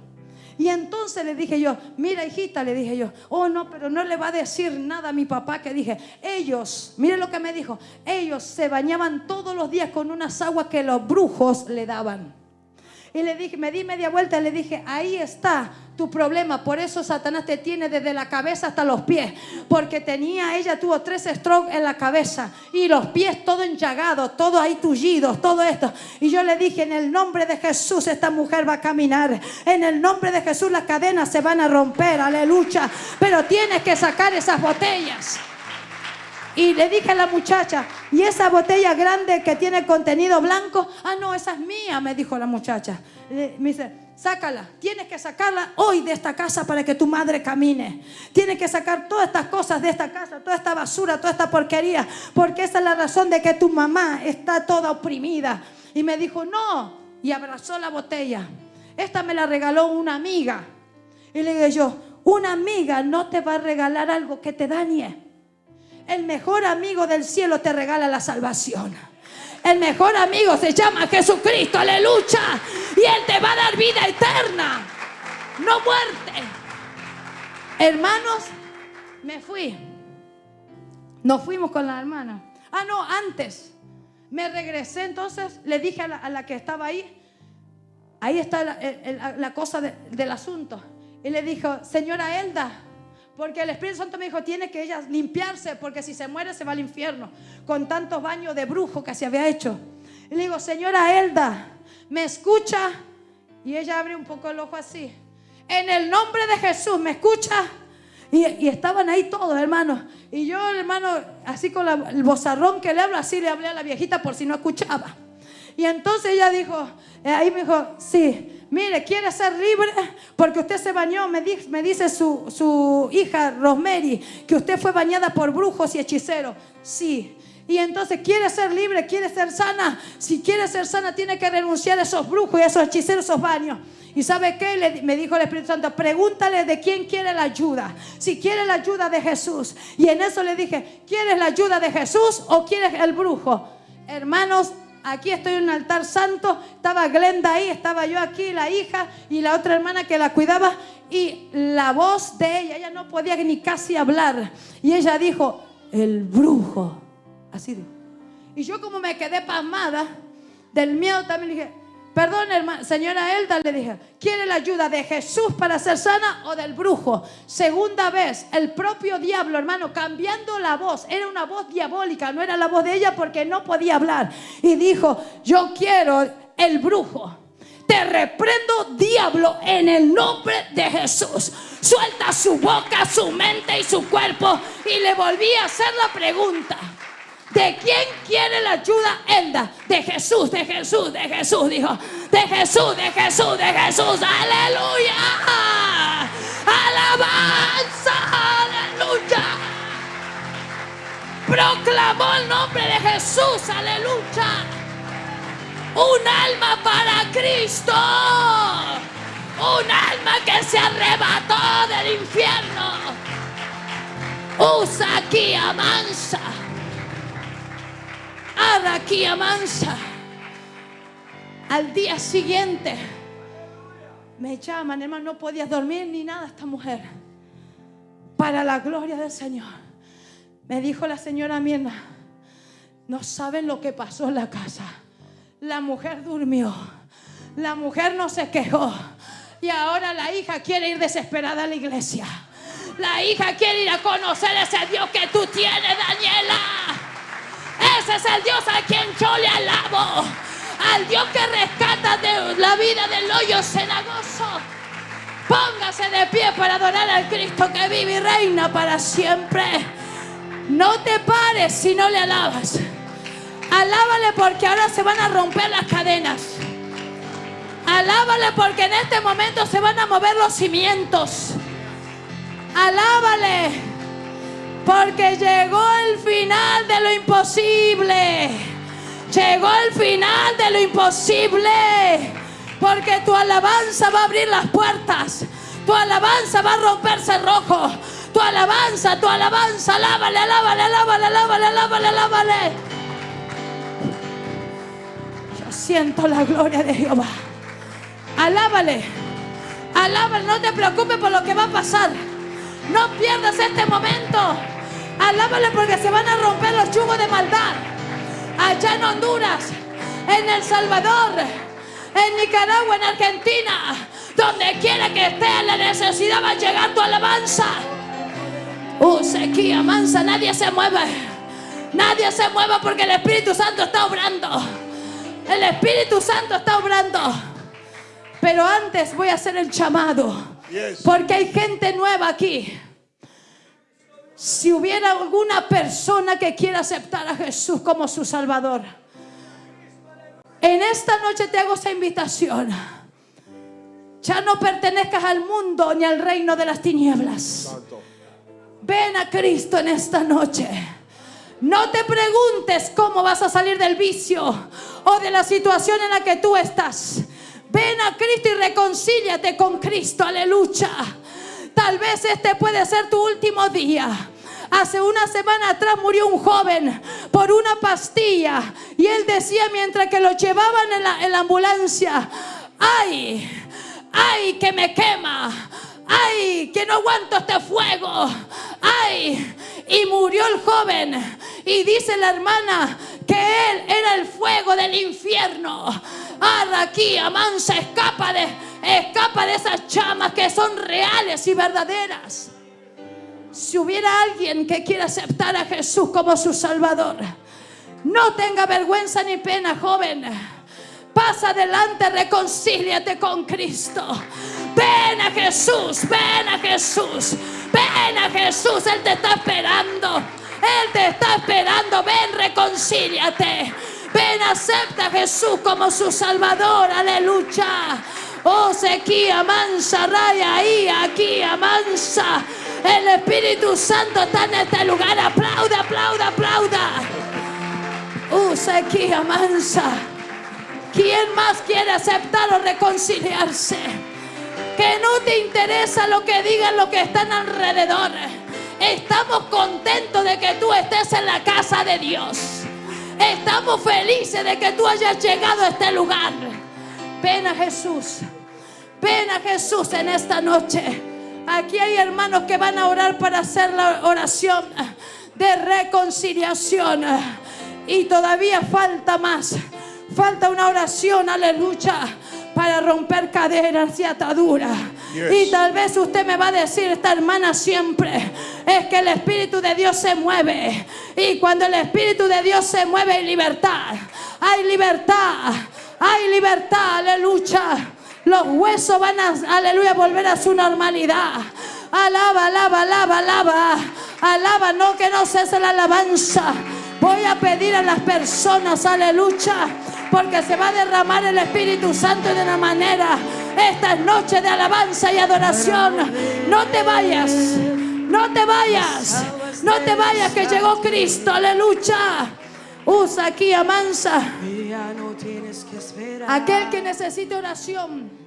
Y entonces le dije yo, mira hijita, le dije yo, oh no, pero no le va a decir nada a mi papá que dije, ellos, mire lo que me dijo, ellos se bañaban todos los días con unas aguas que los brujos le daban. Y le dije, me di media vuelta y le dije, ahí está tu problema. Por eso Satanás te tiene desde la cabeza hasta los pies. Porque tenía, ella tuvo tres strokes en la cabeza y los pies todo enchagados, todo ahí tullidos, todo esto. Y yo le dije, en el nombre de Jesús esta mujer va a caminar. En el nombre de Jesús las cadenas se van a romper, aleluya. Pero tienes que sacar esas botellas. Y le dije a la muchacha, ¿y esa botella grande que tiene contenido blanco? Ah, no, esa es mía, me dijo la muchacha. Me dice, sácala, tienes que sacarla hoy de esta casa para que tu madre camine. Tienes que sacar todas estas cosas de esta casa, toda esta basura, toda esta porquería, porque esa es la razón de que tu mamá está toda oprimida. Y me dijo, no, y abrazó la botella. Esta me la regaló una amiga. Y le dije yo, una amiga no te va a regalar algo que te dañe. El mejor amigo del cielo te regala la salvación. El mejor amigo se llama Jesucristo, aleluya. Y Él te va a dar vida eterna, no muerte. Hermanos, me fui. Nos fuimos con la hermana. Ah, no, antes. Me regresé entonces, le dije a la, que estaba ahí, ahí está la, cosa del asunto. Y le dijo, señora Elda, porque el Espíritu Santo me dijo, tiene que ella limpiarse, porque si se muere se va al infierno, con tantos baños de brujo que se había hecho. Y le digo, señora Elda, ¿me escucha? Y ella abre un poco el ojo así. En el nombre de Jesús, ¿me escucha? Y, estaban ahí todos, hermanos. Y yo, hermano, así con el bozarrón que le hablo, así le hablé a la viejita por si no escuchaba. Y entonces ella dijo, eh, ahí me dijo, sí, Mire, quiere ser libre porque usted se bañó, me, dice su, su, hija Rosemary, que usted fue bañada por brujos y hechiceros. Sí. Y entonces quiere ser libre, quiere ser sana. Si quiere ser sana, tiene que renunciar a esos brujos y a esos hechiceros, esos baños. ¿Y sabe qué? Me dijo el Espíritu Santo, pregúntale de quién quiere la ayuda. Si quiere la ayuda de Jesús. Y en eso le dije, ¿quieres la ayuda de Jesús o quieres el brujo? Hermanos, aquí estoy en un altar santo, estaba Glenda ahí, estaba yo aquí, la hija y la otra hermana que la cuidaba y la voz de ella, ella no podía ni casi hablar y ella dijo, el brujo, así dijo. Y yo como me quedé pasmada del miedo también dije, Perdón, hermana, señora Elda, le dije, ¿quiere la ayuda de Jesús para ser sana o del brujo? Segunda vez, el propio diablo, hermano, cambiando la voz. Era una voz diabólica, no era la voz de ella porque no podía hablar. Y dijo, yo quiero el brujo. Te reprendo, diablo, en el nombre de Jesús. Suelta su boca, su mente y su cuerpo. Y le volví a hacer la pregunta. ¿De quién quiere la ayuda, Elda? De Jesús, de Jesús, de Jesús, dijo. De Jesús, de Jesús, de Jesús. Aleluya. Alabanza, aleluya. Proclamó el nombre de Jesús, aleluya. Un alma para Cristo. Un alma que se arrebató del infierno. Usa aquí, amansa aquí mansa. Al día siguiente me llaman, hermano, no podía dormir ni nada esta mujer. Para la gloria del Señor. Me dijo la señora Mirna, no saben lo que pasó en la casa. La mujer durmió. La mujer no se quejó. Y ahora la hija quiere ir desesperada a la iglesia. La hija quiere ir a conocer ese Dios que tú tienes, Daniela. Es el Dios a quien yo le alabo. Al Dios que rescata de la vida del hoyo cenagoso. Póngase de pie para adorar al Cristo que vive y reina para siempre. No te pares si no le alabas. Alábale porque ahora se van a romper las cadenas. Alábale porque en este momento se van a mover los cimientos. Alábale. Porque llegó el imposible. Llegó el final de lo imposible. Porque tu alabanza va a abrir las puertas. Tu alabanza va a romperse rojo. Tu alabanza, tu alabanza, alábale, alábale, alábale, alábale, alábale, alábale. Yo siento la gloria de Jehová. Alábale, Alábalo, no te preocupes por lo que va a pasar. No pierdas este momento. Alábale porque se van a romper los chugos de maldad. Allá en Honduras, en El Salvador, en Nicaragua, en Argentina, donde quiera que esté la necesidad va a llegar tu alabanza. Uh, sequía, mansa, nadie se mueve. Nadie se mueve porque el Espíritu Santo está obrando. El Espíritu Santo está obrando. Pero antes voy a hacer el llamado. Porque hay gente nueva aquí. Si hubiera alguna persona que quiera aceptar a Jesús como su Salvador, en esta noche te hago esa invitación. Ya no pertenezcas al mundo ni al reino de las tinieblas. Ven a Cristo en esta noche. No te preguntes cómo vas a salir del vicio o de la situación en la que tú estás. Ven a Cristo y reconcíliate con Cristo. Aleluya. Tal vez este puede ser tu último día. Hace una semana atrás murió un joven por una pastilla y él decía mientras que lo llevaban en la, en la ambulancia, ay, ay, que me quema, ay, que no aguanto este fuego, ay, y murió el joven. Y dice la hermana que él era el fuego del infierno. Aquí, amansa, escapa de, escapa de esas chamas que son reales y verdaderas. Si hubiera alguien que quiera aceptar a Jesús como su Salvador, no tenga vergüenza ni pena, joven. Pasa adelante, reconcíliate con Cristo. Ven a Jesús, ven a Jesús, ven a Jesús, Él te está esperando. Él te está esperando, ven, reconcíliate. Ven, acepta a Jesús como su Salvador, aleluya. Oh, sequía, mansa, raya ahí, aquí, amansa. El Espíritu Santo está en este lugar. Aplauda, aplauda, aplauda. Oh, sequía, mansa. ¿Quién más quiere aceptar o reconciliarse? Que no te interesa lo que digan los que están alrededor. Estamos contentos de que tú estés en la casa de Dios. Estamos felices de que tú hayas llegado a este lugar. Ven a Jesús. Ven a Jesús en esta noche. Aquí hay hermanos que van a orar para hacer la oración de reconciliación. Y todavía falta más. Falta una oración, aleluya, para romper cadenas y ataduras. Y tal vez usted me va a decir, esta hermana siempre, es que el Espíritu de Dios se mueve. Y cuando el Espíritu de Dios se mueve hay libertad. Hay libertad. Hay libertad. Aleluya. Los huesos van a, aleluya, volver a su normalidad. Alaba, alaba, alaba, alaba. Alaba, no que no cese la alabanza. Voy a pedir a las personas, aleluya, porque se va a derramar el Espíritu Santo de una manera esta noche de alabanza y adoración. No te vayas, no te vayas, no te vayas que llegó Cristo, aleluya. Usa aquí, amansa. Aquel que necesite oración.